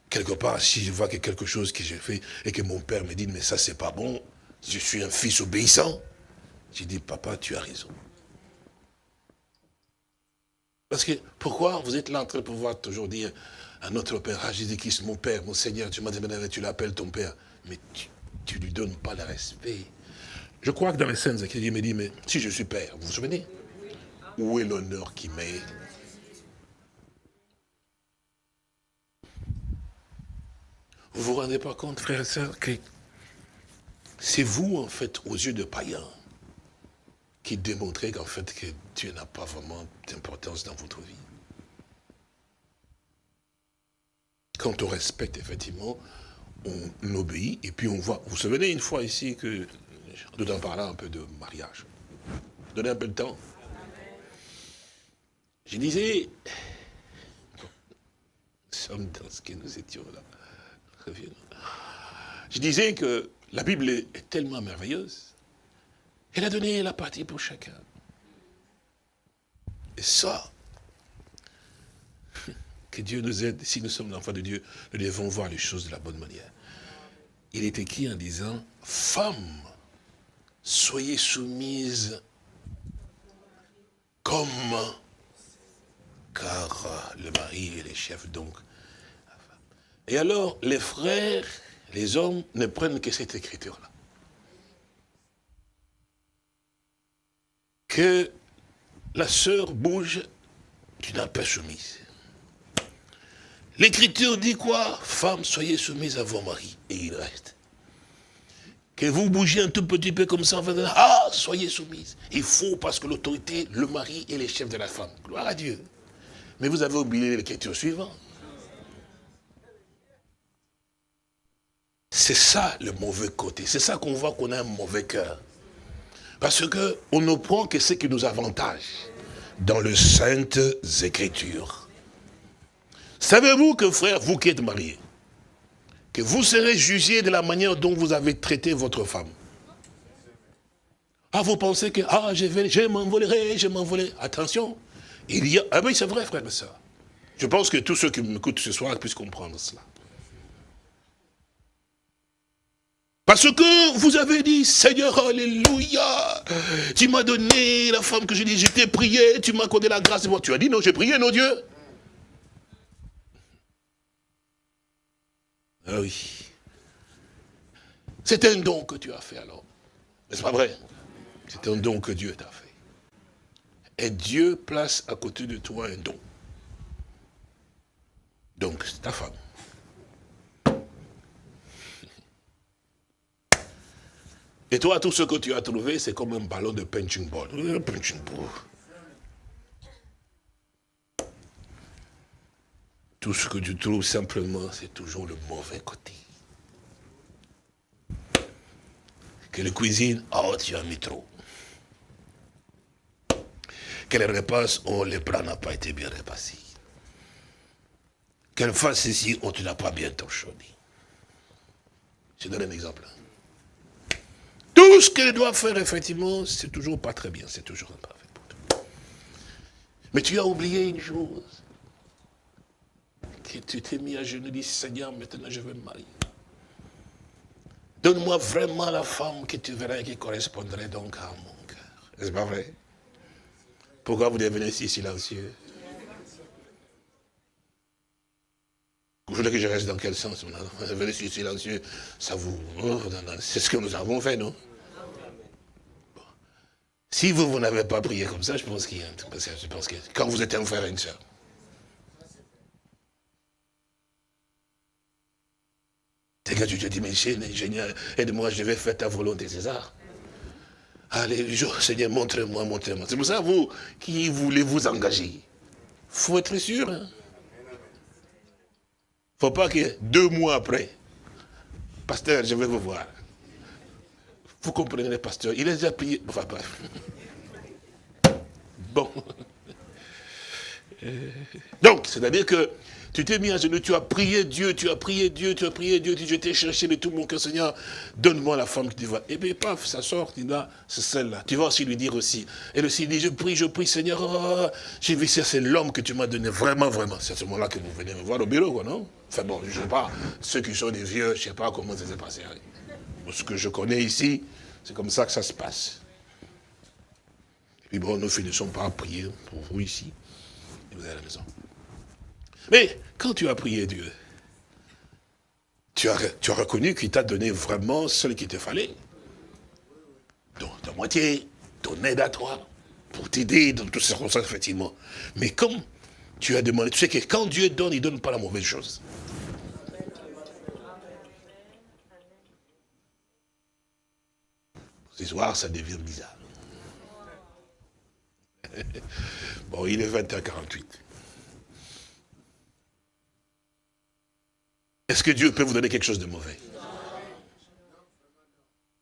quelque part, si je vois que quelque chose que j'ai fait et que mon père me dit, mais ça c'est pas bon, je suis un fils obéissant, j'ai dit, papa, tu as raison. Parce que pourquoi vous êtes là en train de pouvoir toujours dire à notre Père, ah Jésus-Christ, mon Père, mon Seigneur, tu m'as dit, tu l'appelles ton Père, mais tu ne lui donnes pas le respect. Je crois que dans les scènes il me dit, mais si je suis Père, vous vous souvenez? Où est l'honneur qui m'est? Vous vous rendez pas compte, frères et sœurs, que c'est vous, en fait, aux yeux de païens, qui démontrez qu'en fait, que Dieu n'a pas vraiment d'importance dans votre vie? Quand on respecte, effectivement, on obéit, et puis on voit. Vous vous souvenez une fois ici que nous en parlant un peu de mariage. Donnez un peu de temps. Je disais, nous sommes dans ce que nous étions là. Je disais que la Bible est tellement merveilleuse. Elle a donné la partie pour chacun. Et ça, que Dieu nous aide, si nous sommes l'enfant de Dieu, nous devons voir les choses de la bonne manière. Il est écrit en disant, femme, soyez soumise comme, car le mari est le chef donc. Et alors, les frères, les hommes ne prennent que cette écriture-là. Que la sœur bouge, tu n'as pas soumise. L'écriture dit quoi? Femme, soyez soumise à vos maris. Et il reste. Que vous bougiez un tout petit peu comme ça, ah, soyez soumise. Il faut, parce que l'autorité, le mari est le chef de la femme. Gloire à Dieu. Mais vous avez oublié l'écriture suivante. C'est ça le mauvais côté. C'est ça qu'on voit qu'on a un mauvais cœur. Parce qu'on ne prend que ce qui nous avantage dans les saintes écritures. Savez-vous que frère, vous qui êtes marié, que vous serez jugé de la manière dont vous avez traité votre femme? Ah, vous pensez que, ah, je, vais, je m'envolerai, je m'envolerai. Attention, il y a... Ah oui, c'est vrai, frère et soeur. Je pense que tous ceux qui m'écoutent ce soir puissent comprendre cela. Parce que vous avez dit, Seigneur, Alléluia, tu m'as donné la femme que je dis, je t'ai prié, tu m'as accordé la grâce. Tu as dit, non, j'ai prié, non Dieu. Ah oui. C'est un don que tu as fait alors. N'est-ce pas vrai? C'est un don que Dieu t'a fait. Et Dieu place à côté de toi un don. Donc, c'est ta femme. Et toi, tout ce que tu as trouvé, c'est comme un ballon de ball. Punching ball. Tout ce que tu trouves simplement, c'est toujours le mauvais côté. Que la cuisine, oh, tu as mis trop. Que les repas, oh, le plat n'a pas été bien repassé. Qu'elle fasse ici, oh, tu n'as pas bien torchonné. Je donne un exemple. Tout ce qu'elle doit faire, effectivement, c'est toujours pas très bien, c'est toujours imparfait pour toi. Mais tu as oublié une chose que tu t'es mis à genoux, dis Seigneur, maintenant je veux me marier. Donne-moi vraiment la femme que tu verrais qui correspondrait donc à mon cœur. Est-ce pas vrai? Pourquoi vous devenez si silencieux? Vous voulez que je reste dans quel sens Venez si silencieux, ça vous... C'est ce que nous avons fait, non? Si vous, vous n'avez pas prié comme ça, je pense qu'il y a un. Je pense que quand vous êtes un frère et une soeur, C'est que tu te dis, mais Seigneur, aide-moi, je vais faire ta volonté, ça Allez, Seigneur, montre-moi, montre-moi. C'est pour ça, vous, qui voulez vous engager faut être sûr. Hein. faut pas que deux mois après, pasteur, je vais vous voir. Vous comprenez, pasteur, il est déjà payé. Enfin, bref. Bon. Donc, c'est-à-dire que tu t'es mis à genoux, tu as prié Dieu, tu as prié Dieu, tu as prié Dieu, je t'ai cherché de tout mon cœur, Seigneur, donne-moi la femme que tu vois. Et bien, paf, ça sort, tu dis, c'est celle-là. Tu vas aussi lui dire aussi. Elle aussi dit, je prie, je prie, Seigneur, oh, j'ai vu ça, c'est l'homme que tu m'as donné, vraiment, vraiment. C'est à ce moment-là que vous venez me voir au bureau, quoi, non? Enfin bon, je ne sais pas, ceux qui sont des vieux, je ne sais pas comment ça s'est passé. Ce que je connais ici, c'est comme ça que ça se passe. Et puis bon, nous finissons par prier pour vous ici, et vous allez à la maison. Mais quand tu as prié Dieu, tu as, tu as reconnu qu'il t'a donné vraiment ce qu'il te fallait. Donc, ta moitié, ton aide à toi, pour t'aider dans toutes ces circonstances, effectivement. Mais comme tu as demandé, tu sais que quand Dieu donne, il ne donne pas la mauvaise chose. Ce soir, ça devient bizarre. bon, il est 20h48. Est-ce que Dieu peut vous donner quelque chose de mauvais?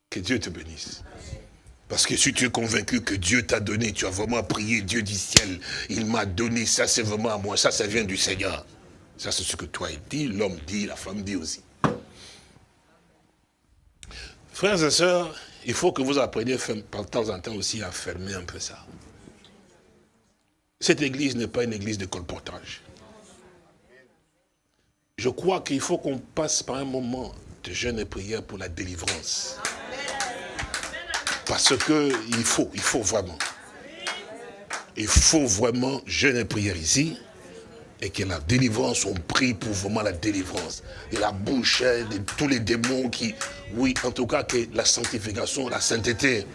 Que Dieu te bénisse. Parce que si tu es convaincu que Dieu t'a donné, tu as vraiment prié Dieu du ciel, il m'a donné, ça c'est vraiment à moi, ça ça vient du Seigneur. Ça c'est ce que toi dit, l'homme dit, la femme dit aussi. Frères et sœurs, il faut que vous appreniez de temps en temps aussi à fermer un peu ça. Cette église n'est pas une église de colportage je crois qu'il faut qu'on passe par un moment de jeûne et prière pour la délivrance. Parce que il faut, il faut vraiment. Il faut vraiment jeûne et prière ici. Et que la délivrance, on prie pour vraiment la délivrance. Et la bouche hein, de tous les démons qui, oui, en tout cas, que la sanctification, la sainteté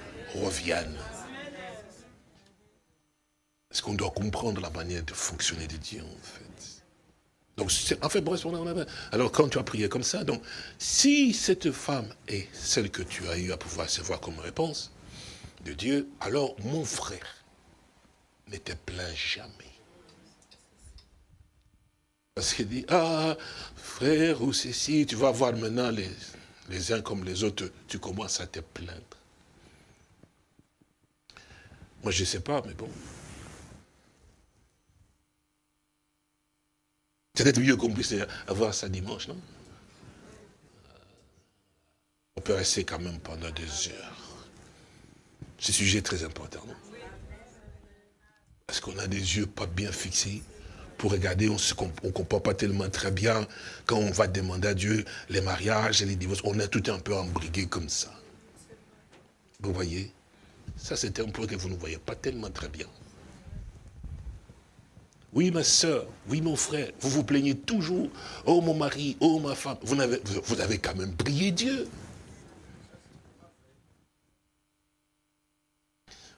reviennent. Est-ce qu'on doit comprendre la manière de fonctionner de Dieu, en fait? Donc, en fait, alors quand tu as prié comme ça, donc, si cette femme est celle que tu as eu à pouvoir recevoir comme réponse de Dieu, alors mon frère ne te plaint jamais. Parce qu'il dit, ah, frère ou ceci, tu vas voir maintenant les, les uns comme les autres, tu commences à te plaindre. Moi, je ne sais pas, mais bon. Peut-être mieux qu'on puisse avoir ça dimanche, non? On peut rester quand même pendant des heures. Ce sujet est très important, non? Parce qu'on a des yeux pas bien fixés pour regarder, on ne comprend pas tellement très bien quand on va demander à Dieu les mariages et les divorces. On est tout un peu embrigué comme ça. Vous voyez? Ça, c'est un point que vous ne voyez pas tellement très bien. Oui, ma soeur, oui, mon frère, vous vous plaignez toujours. Oh, mon mari, oh, ma femme. Vous avez, quand même prié Dieu.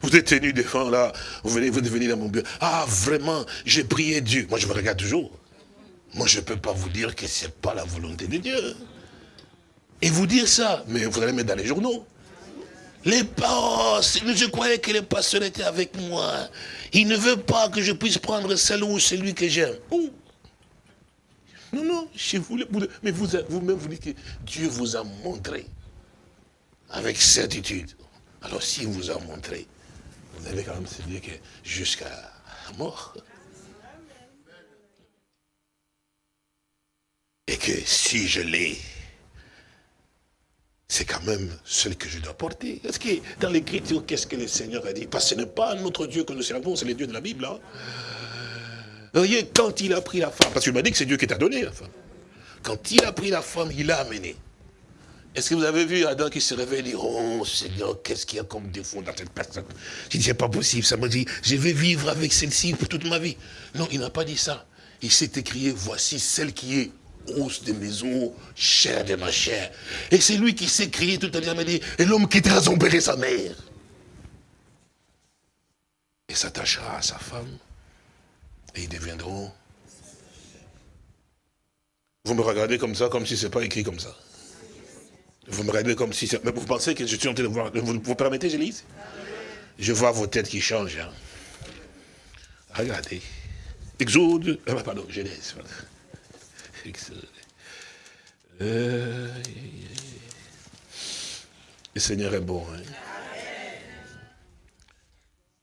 Vous êtes tenu devant là, vous venez, vous venez dans mon bureau. Ah, vraiment, j'ai prié Dieu. Moi, je me regarde toujours. Moi, je ne peux pas vous dire que ce n'est pas la volonté de Dieu. Et vous dire ça, mais vous allez mettre dans les journaux. Les parents, je croyais que les pasteurs étaient avec moi. Il ne veut pas que je puisse prendre celle ou celui que j'aime. Non, non, je voulais, mais vous-même, vous, vous dites que Dieu vous a montré avec certitude. Alors, s'il vous a montré, vous allez quand même se dire que jusqu'à mort. Et que si je l'ai, c'est quand même celle que je dois porter. Est-ce que dans l'écriture, qu'est-ce que le Seigneur a dit? Parce que ce n'est pas notre Dieu que nous servons, c'est le Dieu de la Bible. Hein. Vous voyez, quand il a pris la femme, parce qu'il m'a dit que c'est Dieu qui t'a donné la femme. Quand il a pris la femme, il l'a amenée. Est-ce que vous avez vu Adam qui se réveille et dit, oh Seigneur, qu'est-ce qu'il y a comme défaut dans cette personne? Il dit, c'est pas possible. Ça m'a dit, je vais vivre avec celle-ci pour toute ma vie. Non, il n'a pas dit ça. Il s'est écrié, voici celle qui est os de mes os, chair de ma chair. Et c'est lui qui s'est crié tout à l'heure, dit, et l'homme quittera son père et sa mère. Et s'attachera à sa femme, et ils deviendront... Vous me regardez comme ça, comme si ce n'est pas écrit comme ça. Vous me regardez comme si... Mais vous pensez que je suis en train de voir... Vous, vous permettez, je lise Je vois vos têtes qui changent. Hein. Regardez. Exode... Ah, pardon, Genèse. Euh, le Seigneur est bon. Hein?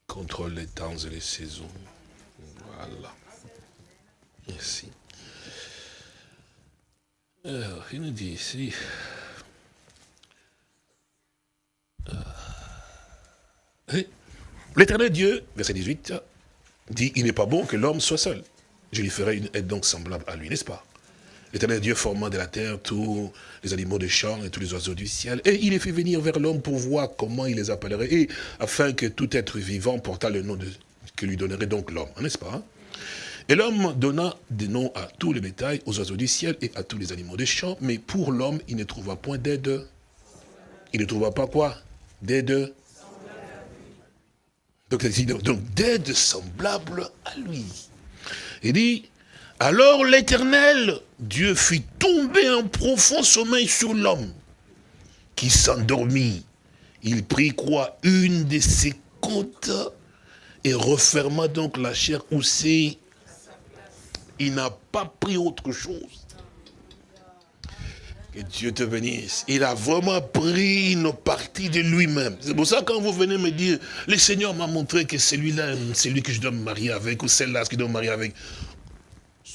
Contrôle les temps et les saisons. Voilà. merci. Alors, il nous dit ici... Euh, L'éternel Dieu, verset 18, dit, il n'est pas bon que l'homme soit seul. Je lui ferai une aide donc semblable à lui, n'est-ce pas? L'éternel Dieu formant de la terre tous les animaux des champs et tous les oiseaux du ciel. Et il les fait venir vers l'homme pour voir comment il les appellerait, et afin que tout être vivant portât le nom de, que lui donnerait donc l'homme, n'est-ce pas Et l'homme donna des noms à tous les bétails, aux oiseaux du ciel et à tous les animaux des champs, mais pour l'homme, il ne trouva point d'aide. Il ne trouva pas quoi? D'aide. Donc, donc d'aide semblable à lui. Il dit, alors l'Éternel, Dieu fit tomber un profond sommeil sur l'homme, qui s'endormit. Il prit quoi? Une de ses côtes et referma donc la chair c'est Il n'a pas pris autre chose. Que Dieu te bénisse. Il a vraiment pris une partie de lui-même. C'est pour ça quand vous venez me dire, le Seigneur m'a montré que celui-là, c'est lui que je dois me marier avec, ou celle-là, que je dois me marier avec.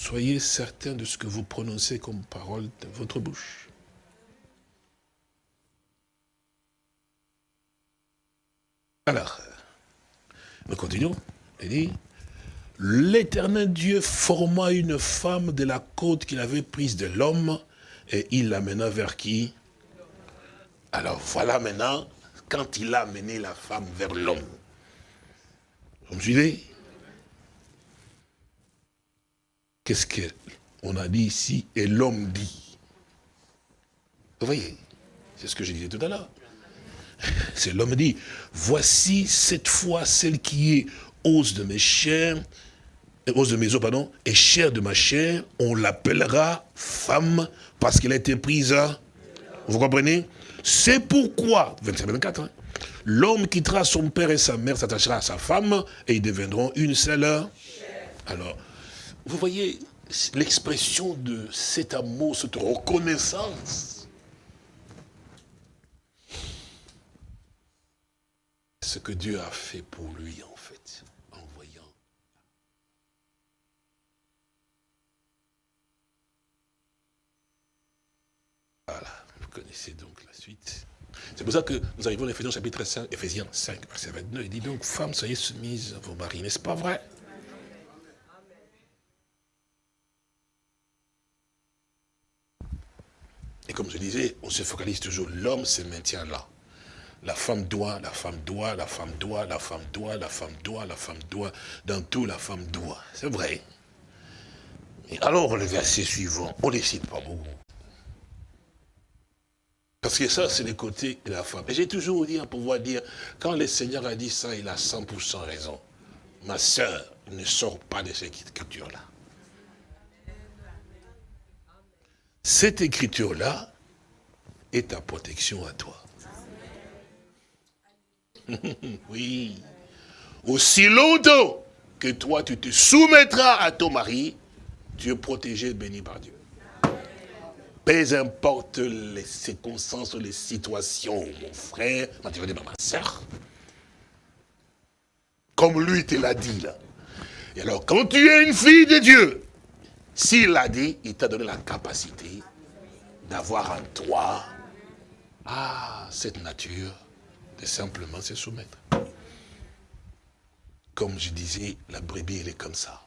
Soyez certain de ce que vous prononcez comme parole de votre bouche. Alors, nous continuons. L'éternel Dieu forma une femme de la côte qu'il avait prise de l'homme et il l'amena vers qui? Alors voilà maintenant, quand il a amené la femme vers l'homme. Vous me suivez? Qu'est-ce qu'on a dit ici et l'homme dit? Vous voyez C'est ce que je disais tout à l'heure. C'est l'homme dit, voici cette fois celle qui est os de mes chairs, os de mes os, pardon, et chair de ma chair, on l'appellera femme parce qu'elle a été prise. Vous comprenez? C'est pourquoi, 25-24, hein, l'homme quittera son père et sa mère, s'attachera à sa femme, et ils deviendront une seule. Alors, vous voyez l'expression de cet amour, cette reconnaissance. Ce que Dieu a fait pour lui, en fait, en voyant. Voilà, vous connaissez donc la suite. C'est pour ça que nous arrivons à Ephésiens chapitre 5, Ephésiens 5, verset 29, il dit donc, femmes, soyez soumises à vos maris, n'est-ce pas vrai? Comme je disais, on se focalise toujours, l'homme se maintient là. La femme doit, la femme doit, la femme doit, la femme doit, la femme doit, la femme doit, dans tout la femme doit. C'est vrai. Et alors le verset suivant, on ne cite pas beaucoup. Parce que ça, c'est le côté de la femme. Et j'ai toujours dit à pouvoir dire, quand le Seigneur a dit ça, il a 100% raison. Ma soeur ne sort pas de cette écriture-là. Cette écriture-là est ta protection à toi. oui. Aussi longtemps que toi, tu te soumettras à ton mari, tu es protégé, béni par Dieu. Peu importe les circonstances, les situations, mon frère, ma soeur. Comme lui te l'a dit là. Et alors, quand tu es une fille de Dieu, s'il l'a dit, il t'a donné la capacité d'avoir en toi ah, cette nature de simplement se soumettre. Comme je disais, la brebis, elle est comme ça.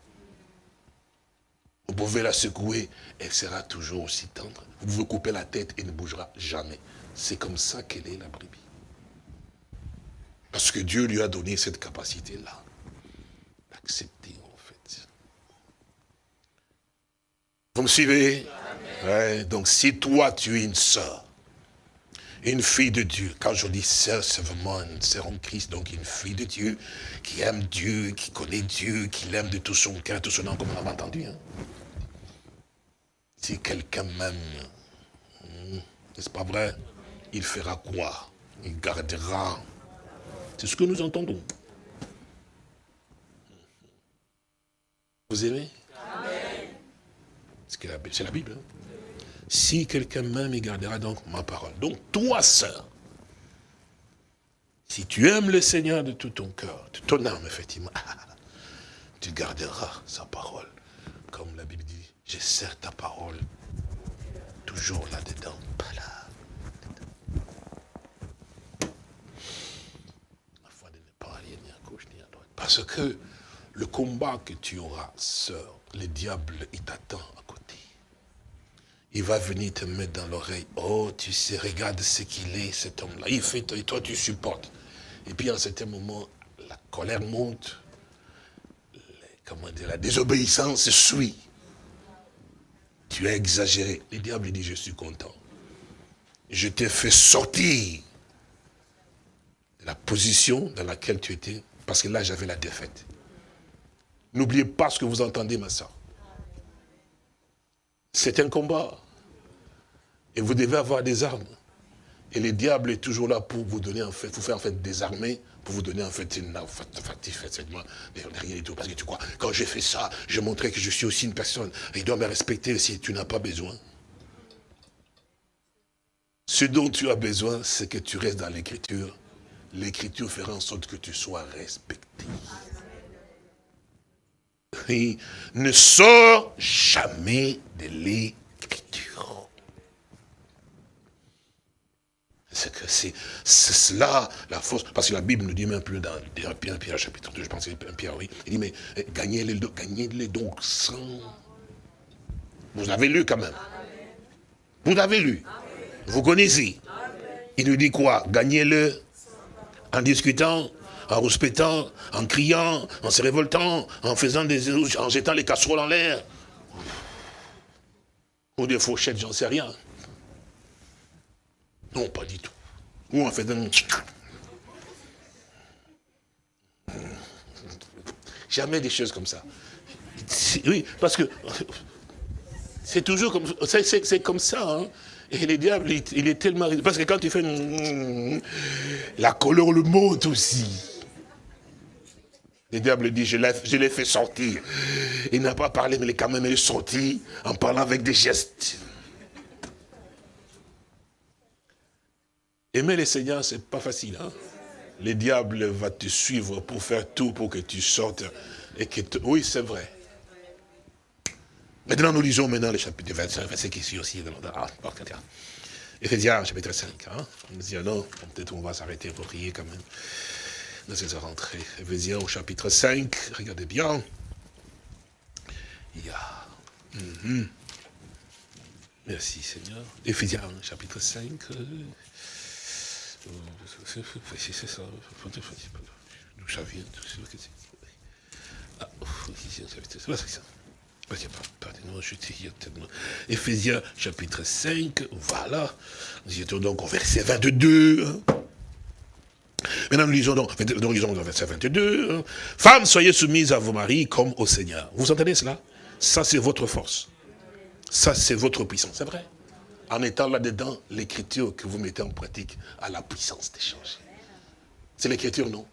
Vous pouvez la secouer, elle sera toujours aussi tendre. Vous pouvez couper la tête, elle ne bougera jamais. C'est comme ça qu'elle est, la brebis. Parce que Dieu lui a donné cette capacité-là. D'accepter Vous me suivez? Donc si toi tu es une sœur, une fille de Dieu, quand je dis sœur, c'est vraiment une sœur en Christ, donc une fille de Dieu, qui aime Dieu, qui connaît Dieu, qui l'aime de tout son cœur, tout son âme, comme on a entendu. Hein. Si quelqu'un m'aime, hmm, n'est-ce pas vrai? Il fera quoi? Il gardera. C'est ce que nous entendons. Vous aimez? C'est la Bible. Hein. Si quelqu'un m'aime, il gardera donc ma parole. Donc toi, sœur, si tu aimes le Seigneur de tout ton cœur, de ton âme, effectivement, tu garderas sa parole. Comme la Bible dit, je sers ta parole toujours là-dedans, pas aller ni. Parce que le combat que tu auras, sœur, le diable, il t'attend. Il va venir te mettre dans l'oreille. Oh, tu sais, regarde ce qu'il est, cet homme-là. Il fait, et toi, tu supportes. Et puis, un certain moment, la colère monte. comment dire, la désobéissance suit. Tu as exagéré. Le diable dit, je suis content. Je t'ai fait sortir de la position dans laquelle tu étais, parce que là, j'avais la défaite. N'oubliez pas ce que vous entendez, ma soeur. C'est un combat. Et vous devez avoir des armes. Et le diable est toujours là pour vous donner, en fait, vous faire en fait des armées, pour vous donner en fait une effectivement, derrière et tout. Parce que tu crois, quand j'ai fait ça, je montrais que je suis aussi une personne. Il doit me respecter si tu n'as pas besoin. Ce dont tu as besoin, c'est que tu restes dans l'écriture. L'écriture fera en sorte que tu sois respecté. Ne sort jamais de l'écriture. C'est que c'est cela la force. Parce que la Bible nous dit même plus dans Pierre, Pierre chapitre 2, je pense que c'est Pierre, oui. Il dit, mais eh, gagnez-les gagnez -les donc sans. Vous avez lu quand même. Vous avez lu. Vous connaissez. Il nous dit quoi? Gagnez-le en discutant, en rouspétant, en criant, en se révoltant, en faisant des en jetant les casseroles en l'air. Ou des fourchettes, j'en sais rien. Non, pas du tout. Ou en faisant... Jamais des choses comme ça. Oui, parce que c'est toujours comme c'est comme ça. Hein. Et le diable, il, est tellement... Parce que quand tu fais... La couleur le monte aussi. Le diable dit, je l'ai fait sortir. Il n'a pas parlé, mais il est quand même sorti en parlant avec des gestes. Aimer le Seigneur, c'est pas facile. Hein? Le diable va te suivre pour faire tout pour que tu sortes. Et que Oui, c'est vrai. Maintenant, nous lisons maintenant le chapitre 25, verset qui suit aussi. Ah, Éphésiens, chapitre 5. Hein? On dit, ah non, peut-être on va s'arrêter pour prier quand même. Nous sommes rentrés. Éphésiens au chapitre 5, regardez bien. Il y a... Mhm. Merci Seigneur. Éphésiens chapitre 5. C'est ça. D'où ça vient Ah. Éphésiens chapitre 5, voilà. Nous étions donc au verset 22. Maintenant, nous lisons donc, nous lisons le verset 22. Hein. Femmes, soyez soumises à vos maris comme au Seigneur. Vous entendez cela? Ça, c'est votre force. Ça, c'est votre puissance. C'est vrai. En étant là-dedans, l'écriture que vous mettez en pratique a la puissance d'échanger. C'est l'écriture, non?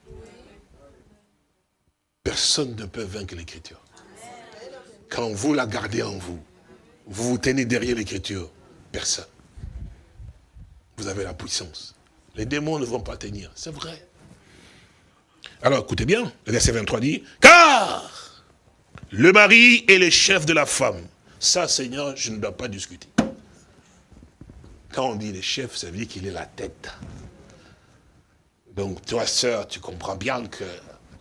Personne ne peut vaincre l'écriture. Quand vous la gardez en vous, vous vous tenez derrière l'écriture, personne. Vous avez la puissance. Les démons ne vont pas tenir. C'est vrai. Alors écoutez bien, le verset 23 dit, car le mari est le chef de la femme. Ça, Seigneur, je ne dois pas discuter. Quand on dit le chef, ça veut dire qu'il est la tête. Donc toi, sœur, tu comprends bien que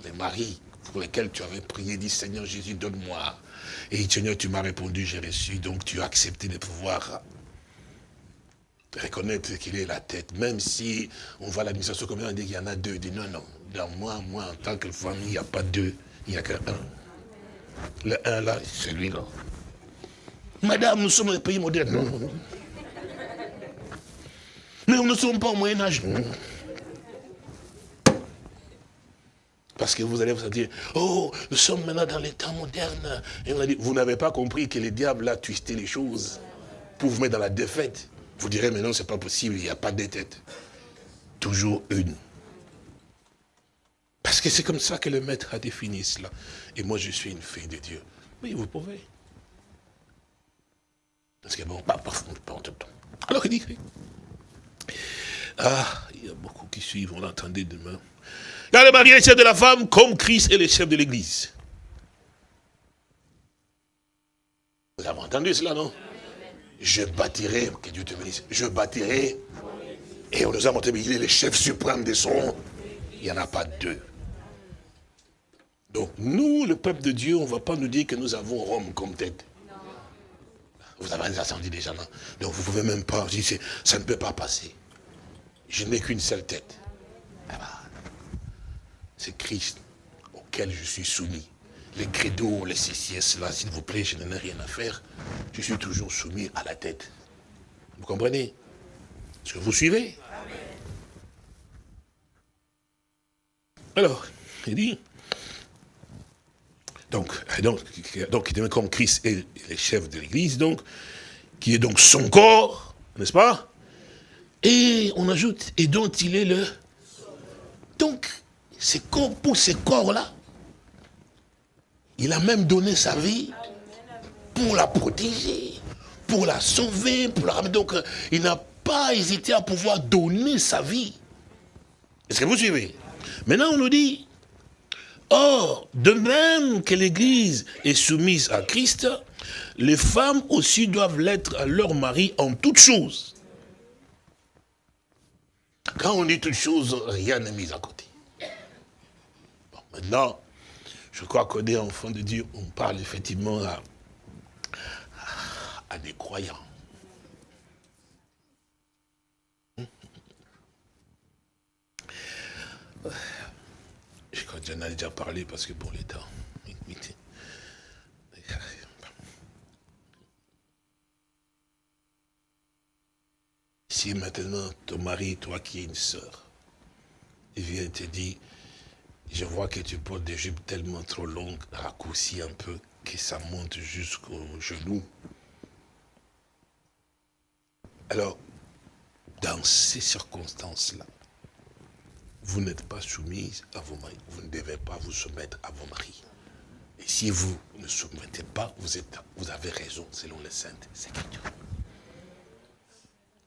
les maris pour lesquels tu avais prié, dit Seigneur Jésus, donne-moi. Et Seigneur, tu m'as répondu, j'ai reçu, donc tu as accepté de pouvoir reconnaître qu'il est la tête, même si on voit l'administration comme on dit qu'il y en a deux. Il dit non, non, dans moi, moi, en tant que famille, il n'y a pas deux, il n'y a qu'un. Le un là, c'est lui-là. Madame, nous sommes un pays moderne. Non? Mais nous ne sommes pas au Moyen-Âge. Parce que vous allez vous dire, oh, nous sommes maintenant dans les temps modernes. Et on a dit, vous n'avez pas compris que le diable a twisté les choses pour vous mettre dans la défaite. Vous direz, mais non, c'est pas possible, il n'y a pas de têtes. Toujours une. Parce que c'est comme ça que le maître a défini cela. Et moi, je suis une fille de Dieu. Oui, vous pouvez. Parce que bon, pas, pas, pas, temps. Alors il dit, ah, il y a beaucoup qui suivent, on l'entendait demain. Car le mari est chef de la femme, comme Christ est le chef de l'église. entendu cela, non? Je bâtirai, que Dieu te bénisse, je bâtirai. Et on nous a montré, mais il est le chef suprême des sons. Il n'y en a pas deux. Donc, nous, le peuple de Dieu, on ne va pas nous dire que nous avons Rome comme tête. Vous avez des incendies déjà, non? Donc, vous ne pouvez même pas, ça ne peut pas passer. Je n'ai qu'une seule tête. Ah bah, c'est Christ auquel je suis soumis les credos, les CCS, là, s'il vous plaît, je n'en ai rien à faire. Je suis toujours soumis à la tête. Vous comprenez? Est-ce que vous suivez? Alors, il dit, donc, donc, donc comme Christ est le chef de l'Église, donc, qui est donc son corps, n'est-ce pas? Et on ajoute, et dont il est le... Donc, c'est comme pour ces corps-là, il a même donné sa vie pour la protéger, pour la sauver, pour la ramener. Donc, euh, il n'a pas hésité à pouvoir donner sa vie. Est-ce que vous suivez? Maintenant, on nous dit, or, de même que l'Église est soumise à Christ, les femmes aussi doivent l'être à leur mari en toutes choses. Quand on dit toutes choses, rien n'est mis à côté. Maintenant, je crois qu'on est enfant de Dieu, on parle effectivement à, des croyants. Je crois que j'en ai déjà parlé parce que pour les temps. Si maintenant ton mari, toi qui es une sœur, il vient te dire, je vois que tu portes des jupes tellement trop longues, raccourcies un peu, que ça monte jusqu'au genou. Alors, dans ces circonstances-là, vous n'êtes pas soumise à vos maris. Vous ne devez pas vous soumettre à vos maris. Et si vous ne soumettez pas, vous, êtes, vous avez raison, selon les saintes Écritures.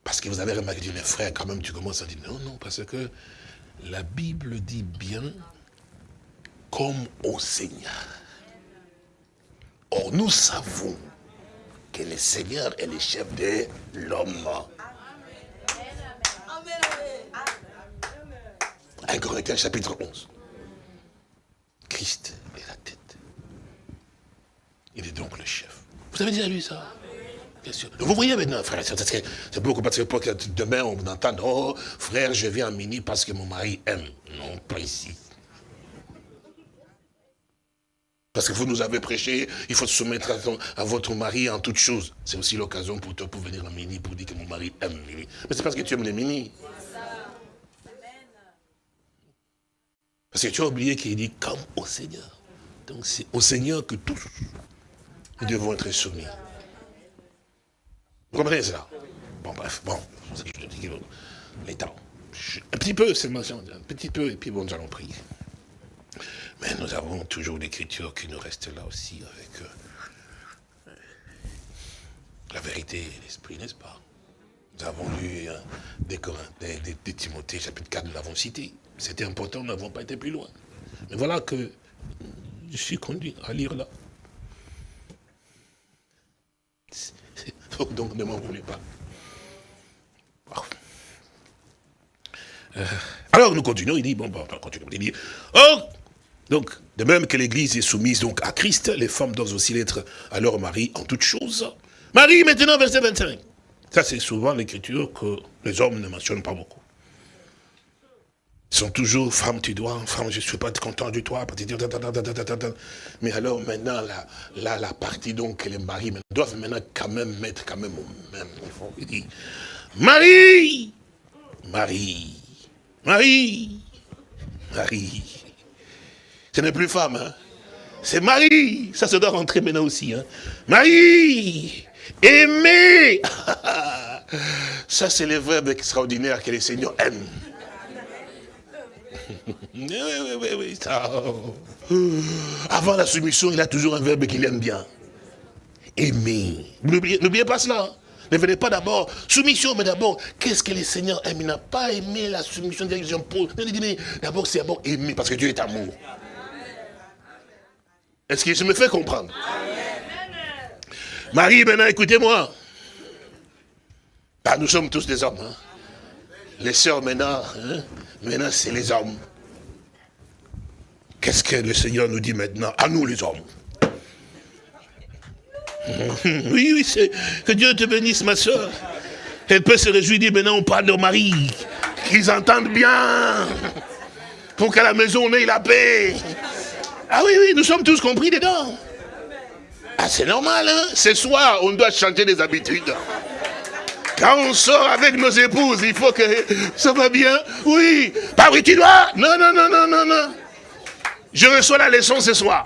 Parce que vous avez remarqué, mes frères, quand même, tu commences à dire, non, non, parce que la Bible dit bien comme au Seigneur. Or, nous savons que le Seigneur est le chef de l'homme. 1 Corinthiens chapitre 11. Christ est la tête. Il est donc le chef. Vous avez déjà lu ça? Bien sûr. Vous voyez maintenant, frère, c'est beaucoup parce que demain on entend, oh frère, je viens en mini parce que mon mari aime. Non, pas ici. Parce que vous nous avez prêché, il faut se soumettre à, votre mari en toutes choses. C'est aussi l'occasion pour toi pour venir en mini, pour dire que mon mari aime mini. Mais c'est parce que tu aimes les mini. Parce que tu as oublié qu'il dit comme au Seigneur. Donc c'est au Seigneur que tous nous devons être soumis. Vous comprenez cela Bon, bref, bon, je te dis les temps. Un petit peu seulement, un petit peu, et puis bon, nous allons prier. Mais nous avons toujours l'écriture qui nous reste là aussi avec euh, la vérité et l'esprit, n'est-ce pas? Nous avons lu hein, des, des, des, Timothée, chapitre 4, nous l'avons cité. C'était important, nous n'avons pas été plus loin. Mais voilà que je suis conduit à lire là. Donc ne m'en voulez pas. Euh, alors nous continuons, il dit, bon, bon, on continue, il dit, oh, donc, de même que l'Église est soumise donc à Christ, les femmes doivent aussi l'être à leur mari en toutes choses. Marie, maintenant, verset 25. Ça, c'est souvent l'écriture que les hommes ne mentionnent pas beaucoup. Ils sont toujours, femme, tu dois, femme, je ne suis pas content de toi. Mais alors, maintenant, la, la, partie donc que les maris doivent maintenant quand même mettre quand même au même niveau. Marie, Marie, Marie, Marie. Ce n'est plus femme, hein. c'est Marie. Ça se doit rentrer maintenant aussi. Hein. Marie, aimer. Ça, c'est le verbe extraordinaire que les seigneurs aiment. Oui, oui, oui, oui. Avant la soumission, il a toujours un verbe qu'il aime bien. Aimer. N'oubliez pas cela. Hein. Ne venez pas d'abord, soumission, mais d'abord, qu'est-ce que le Seigneur aime? Il n'a pas aimé la soumission D'abord, c'est d'abord aimer, parce que Dieu est amour. Est-ce que je me fais comprendre? Marie, maintenant, écoutez-moi. Ah, nous sommes tous des hommes. Hein. Les sœurs, maintenant, hein, maintenant, c'est les hommes. Qu'est-ce que le Seigneur nous dit maintenant? À nous, les hommes. Oui, oui, que Dieu te bénisse, ma soeur. Elle peut se réjouir, dire maintenant on parle de Marie, qu'ils entendent bien, pour qu'à la maison on ait la paix. Ah oui, oui, nous sommes tous compris dedans. Ah, c'est normal, hein Ce soir, on doit changer des habitudes. Quand on sort avec nos épouses, il faut que ça va bien. Oui, pas oui, tu dois? Non, non, non, non, non, non. Je reçois la leçon ce soir.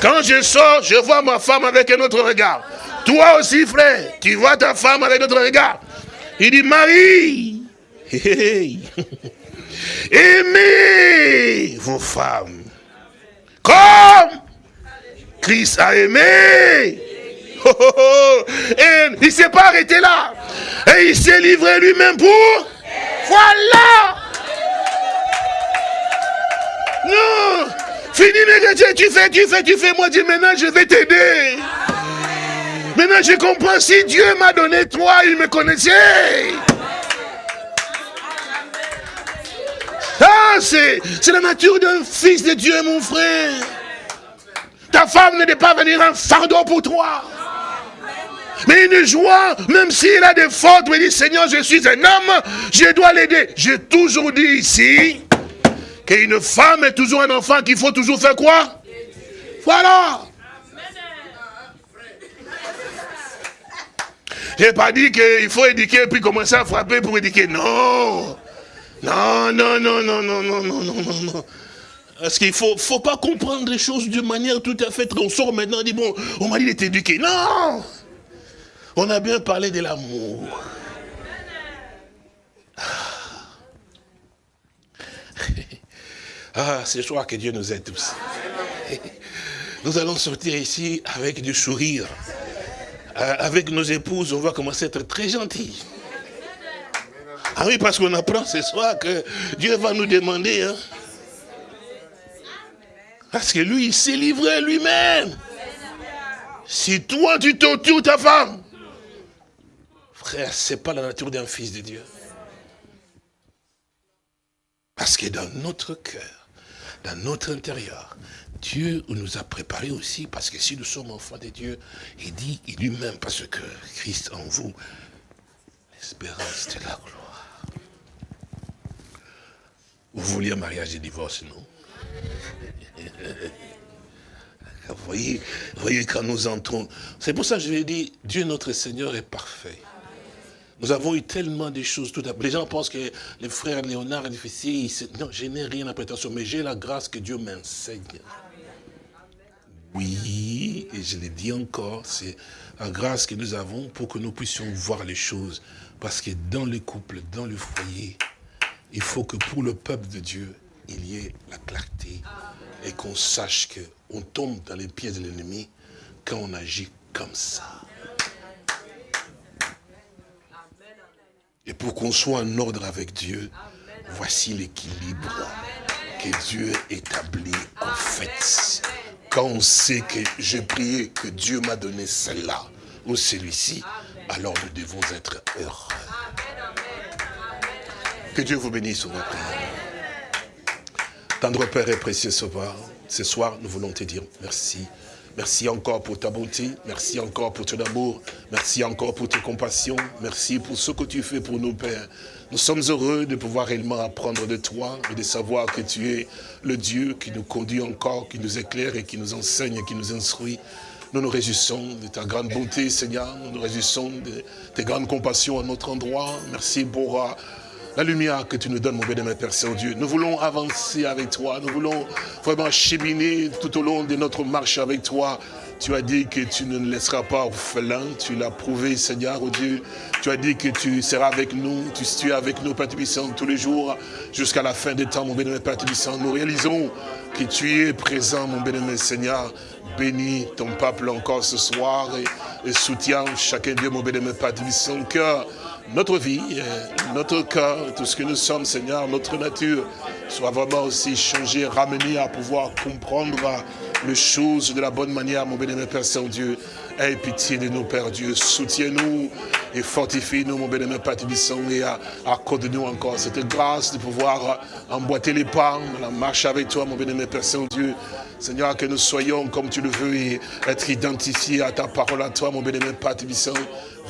Quand je sors, je vois ma femme avec un autre regard. Toi aussi, frère, tu vois ta femme avec un autre regard. Il dit, Marie, aimez vos femmes comme Christ a aimé. Et il ne s'est pas arrêté là. Et il s'est livré lui-même pour... Voilà Non Fini mes tu fais, tu fais, tu fais. Moi, dis maintenant, je vais t'aider. Maintenant, je comprends. Si Dieu m'a donné toi, il me connaissait. Ah, c'est la nature d'un fils de Dieu, mon frère. Ta femme ne doit pas venir un fardeau pour toi. Mais une joie, même s'il a des fautes, me dit, Seigneur, je suis un homme, je dois l'aider. J'ai toujours dit ici, qu'une femme est toujours un enfant qu'il faut toujours faire quoi? Voilà. Je n'ai pas dit qu'il faut éduquer puis commencer à frapper pour éduquer. Non. Non, non, non, non, non, non, non, non, non, non. Parce qu'il ne faut, faut pas comprendre les choses de manière tout à fait... On sort maintenant, on dit, bon, on m'a dit d'être éduqué. Non On a bien parlé de l'amour. Ah, ce soir que Dieu nous aide tous. Nous allons sortir ici avec du sourire. Euh, avec nos épouses, on va commencer à être très gentils. Ah oui, parce qu'on apprend ce soir que Dieu va nous demander. Hein. Parce que lui, il s'est livré lui-même. Si toi, tu tortures ta femme, frère, ce n'est pas la nature d'un fils de Dieu. Parce que dans notre cœur, dans notre intérieur. Dieu nous a préparé aussi, parce que si nous sommes enfants de Dieu, il dit lui-même, parce que Christ en vous, l'espérance de la gloire. Vous vouliez un mariage et divorce, non? Vous voyez, voyez, quand nous entrons, c'est pour ça que je vais dire, Dieu notre Seigneur est parfait. Nous avons eu tellement de choses tout à Les gens pensent que les frères Léonard et difficile. Non, je n'ai rien à prétention, mais j'ai la grâce que Dieu m'enseigne. Oui, et je le dis encore, c'est la grâce que nous avons pour que nous puissions voir les choses. Parce que dans le couple, dans le foyer, il faut que pour le peuple de Dieu, il y ait la clarté et qu'on sache qu'on tombe dans les pieds de l'ennemi quand on agit comme ça. Et pour qu'on soit en ordre avec Dieu, voici l'équilibre que Dieu établit en fait. Quand on sait que j'ai prié, que Dieu m'a donné celle-là, ou celui-ci, alors nous devons être heureux. Que Dieu vous bénisse, va prier. Tendre Père et précieux Sauveur, ce soir, nous voulons te dire merci. Merci encore pour ta bonté, merci encore pour ton amour, merci encore pour tes compassions, merci pour ce que tu fais pour nous, Père. Nous sommes heureux de pouvoir réellement apprendre de toi et de savoir que tu es le Dieu qui nous conduit encore, qui nous éclaire et qui nous enseigne, qui nous instruit. Nous nous réjouissons de ta grande bonté, Seigneur. Nous nous réjouissons de tes grandes compassions à notre endroit. Merci pour la lumière que tu nous donnes, mon bénémoine Père Saint-Dieu. Nous voulons avancer avec toi, nous voulons vraiment cheminer tout au long de notre marche avec toi. Tu as dit que tu ne laisseras pas orphelins, tu l'as prouvé, Seigneur, oh Dieu. Tu as dit que tu seras avec nous, tu es avec nous, Père Tubissant, tous les jours, jusqu'à la fin des temps, mon bénémoine Père Tubissant. Nous réalisons que tu es présent, mon bénémoine Seigneur. Bénis ton peuple encore ce soir et, soutiens chacun Dieu, mon bénémoine Père Tubissant, cœur notre vie, euh, notre cœur, tout ce que nous sommes, Seigneur, notre nature, soit vraiment aussi changé, ramené à pouvoir comprendre les choses de la bonne manière, mon bénémoine Père Saint-Dieu. Aie pitié de nous, Père Dieu. Soutiens-nous et fortifie-nous, mon bénémoine Père et accorde-nous encore cette grâce de pouvoir emboîter les pas dans la marche avec toi, mon bénémoine Père Saint-Dieu. Seigneur, que nous soyons comme tu le veux et être identifiés à ta parole à toi, mon bénémoine Père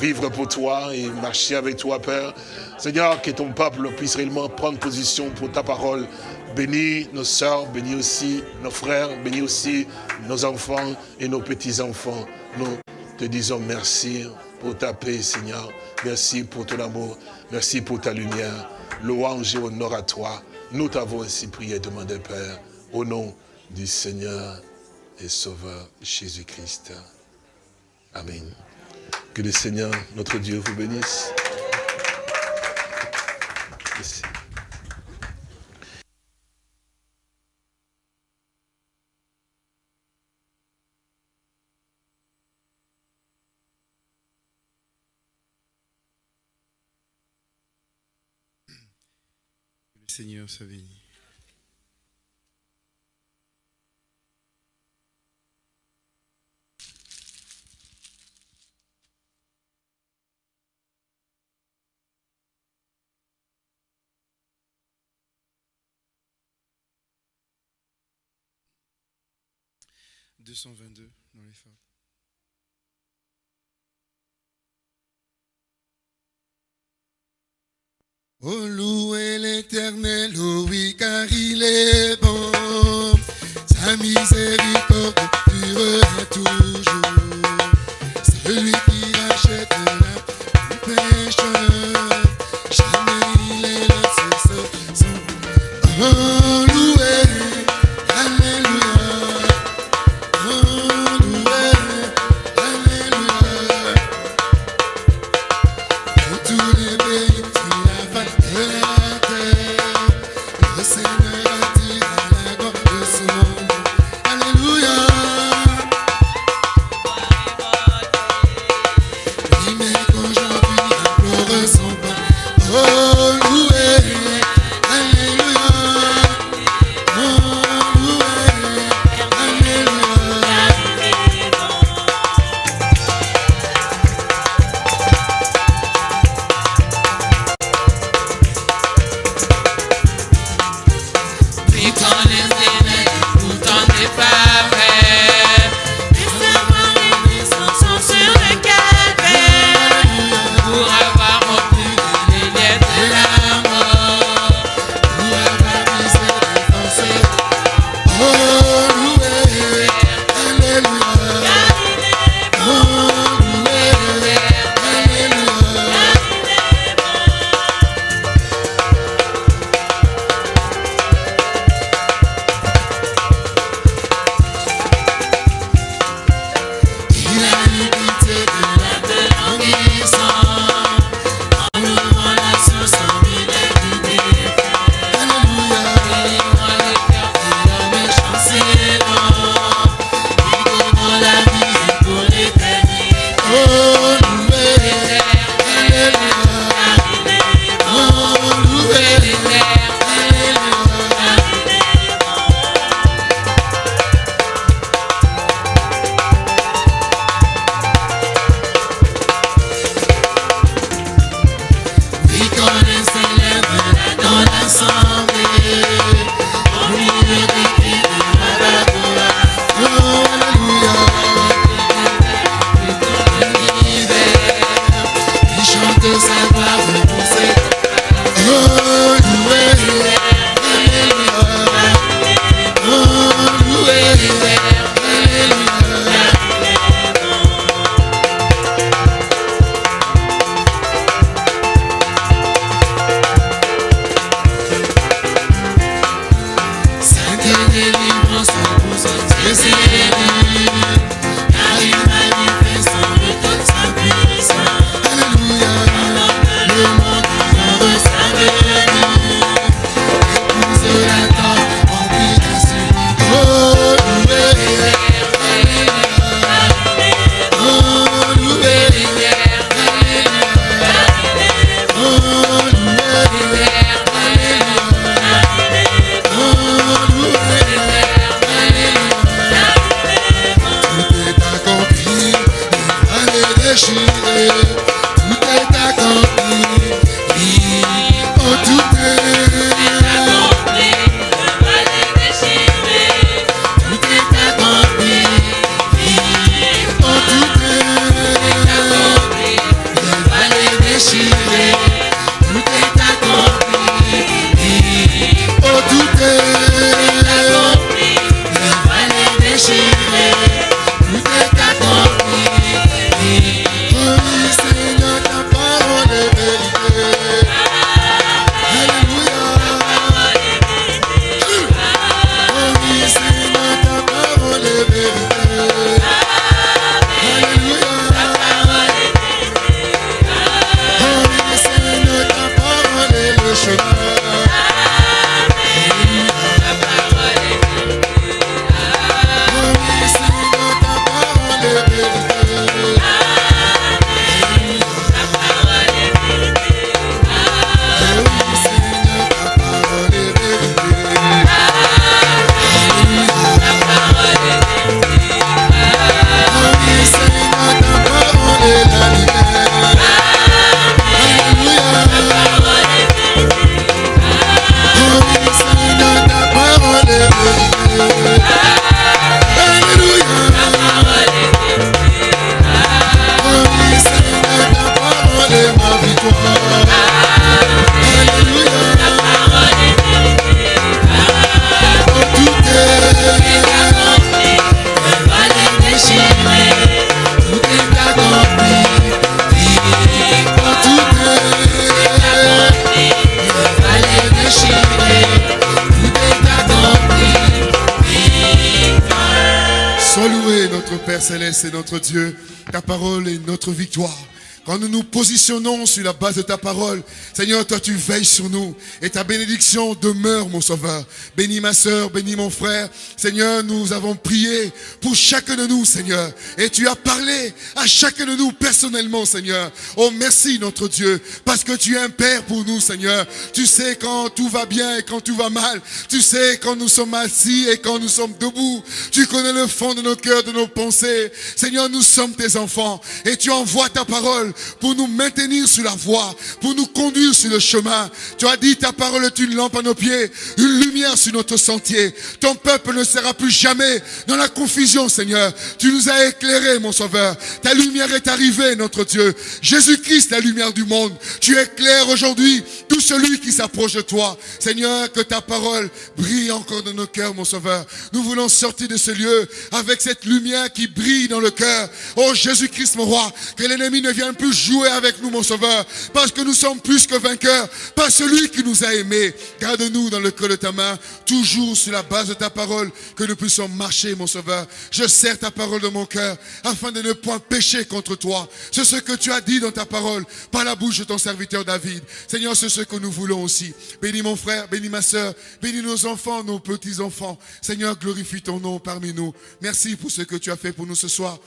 vivre pour toi et marcher avec toi, Père. Seigneur, que ton peuple puisse réellement prendre position pour ta parole. Bénis nos sœurs, bénis aussi nos frères, bénis aussi nos enfants et nos petits-enfants. Nous te disons merci pour ta paix, Seigneur. Merci pour ton amour. Merci pour ta lumière. Louange et honneur à toi. Nous t'avons ainsi prié et demandé, Père, au nom du Seigneur et Sauveur Jésus-Christ. Amen. Que le Seigneur, notre Dieu, vous bénisse. Seigneur soit béni. deux cent vingt-deux dans les phares. Oh, louez l'éternel, oui, car il est bon. Sa miséricorde nous nous positionnons sur la base de ta parole, Seigneur, toi tu veilles sur nous et ta bénédiction demeure, mon sauveur. Bénis ma soeur, bénis mon frère. Seigneur, nous avons prié pour chacun de nous, Seigneur. Et tu as parlé à chacun de nous personnellement, Seigneur. Oh, merci, notre Dieu, parce que tu es un Père pour nous, Seigneur. Tu sais quand tout va bien et quand tout va mal. Tu sais quand nous sommes assis et quand nous sommes debout. Tu connais le fond de nos cœurs, de nos pensées. Seigneur, nous sommes tes enfants et tu envoies ta parole pour nous maintenir la voie, pour nous conduire sur le chemin. Tu as dit, ta parole est une lampe à nos pieds, une lumière sur notre sentier. Ton peuple ne sera plus jamais dans la confusion, Seigneur. Tu nous as éclairés, mon sauveur. Ta lumière est arrivée, notre Dieu. Jésus-Christ, la lumière du monde. Tu éclaires aujourd'hui tout celui qui s'approche de toi. Seigneur, que ta parole brille encore dans nos cœurs, mon sauveur. Nous voulons sortir de ce lieu avec cette lumière qui brille dans le cœur. Oh Jésus-Christ, mon roi, que l'ennemi ne vienne plus jouer avec nous, mon Sauveur, parce que nous sommes plus que vainqueurs, par celui qui nous a aimés. Garde-nous dans le creux de ta main, toujours sur la base de ta parole, que nous puissions marcher, mon Sauveur. Je sers ta parole de mon cœur, afin de ne point pécher contre toi. C'est ce que tu as dit dans ta parole, par la bouche de ton serviteur David. Seigneur, c'est ce que nous voulons aussi. Bénis mon frère, bénis ma soeur, bénis nos enfants, nos petits-enfants. Seigneur, glorifie ton nom parmi nous. Merci pour ce que tu as fait pour nous ce soir.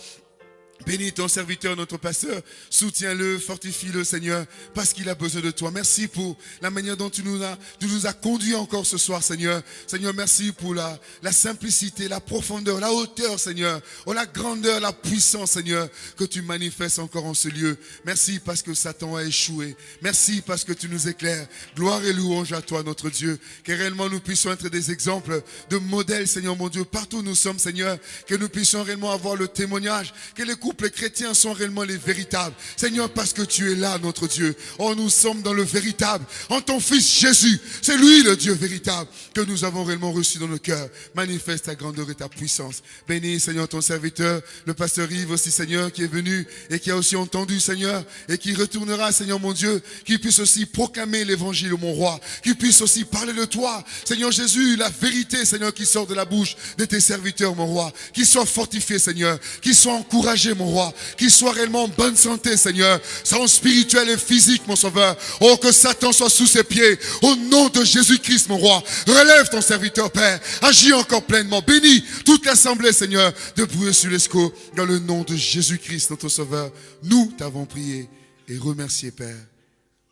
Bénis ton serviteur, notre pasteur. Soutiens-le, fortifie-le, Seigneur, parce qu'il a besoin de toi. Merci pour la manière dont tu nous as, tu nous conduits encore ce soir, Seigneur. Seigneur, merci pour la, la simplicité, la profondeur, la hauteur, Seigneur. Oh, la grandeur, la puissance, Seigneur, que tu manifestes encore en ce lieu. Merci parce que Satan a échoué. Merci parce que tu nous éclaires. Gloire et louange à toi, notre Dieu. Que réellement nous puissions être des exemples de modèles, Seigneur mon Dieu, partout où nous sommes, Seigneur. Que nous puissions réellement avoir le témoignage. Que les les chrétiens sont réellement les véritables. Seigneur, parce que tu es là, notre Dieu. Oh, nous sommes dans le véritable. En ton Fils Jésus, c'est lui le Dieu véritable que nous avons réellement reçu dans nos cœurs. Manifeste ta grandeur et ta puissance. Bénis, Seigneur, ton serviteur, le pasteur Yves aussi, Seigneur, qui est venu et qui a aussi entendu, Seigneur, et qui retournera, Seigneur mon Dieu, qui puisse aussi proclamer l'évangile, mon roi, qui puisse aussi parler de toi, Seigneur Jésus, la vérité, Seigneur, qui sort de la bouche de tes serviteurs, mon roi, qui soit fortifié, Seigneur, qui soit encouragé, mon roi, qu'il soit réellement en bonne santé, Seigneur, son spirituel et physique, mon sauveur. Oh, que Satan soit sous ses pieds. Au nom de Jésus-Christ, mon roi, relève ton serviteur, Père. Agis encore pleinement. Bénis toute l'assemblée, Seigneur, de brûler sur l'esco. Dans le nom de Jésus-Christ, notre sauveur, nous t'avons prié et remercié, Père.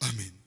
Amen.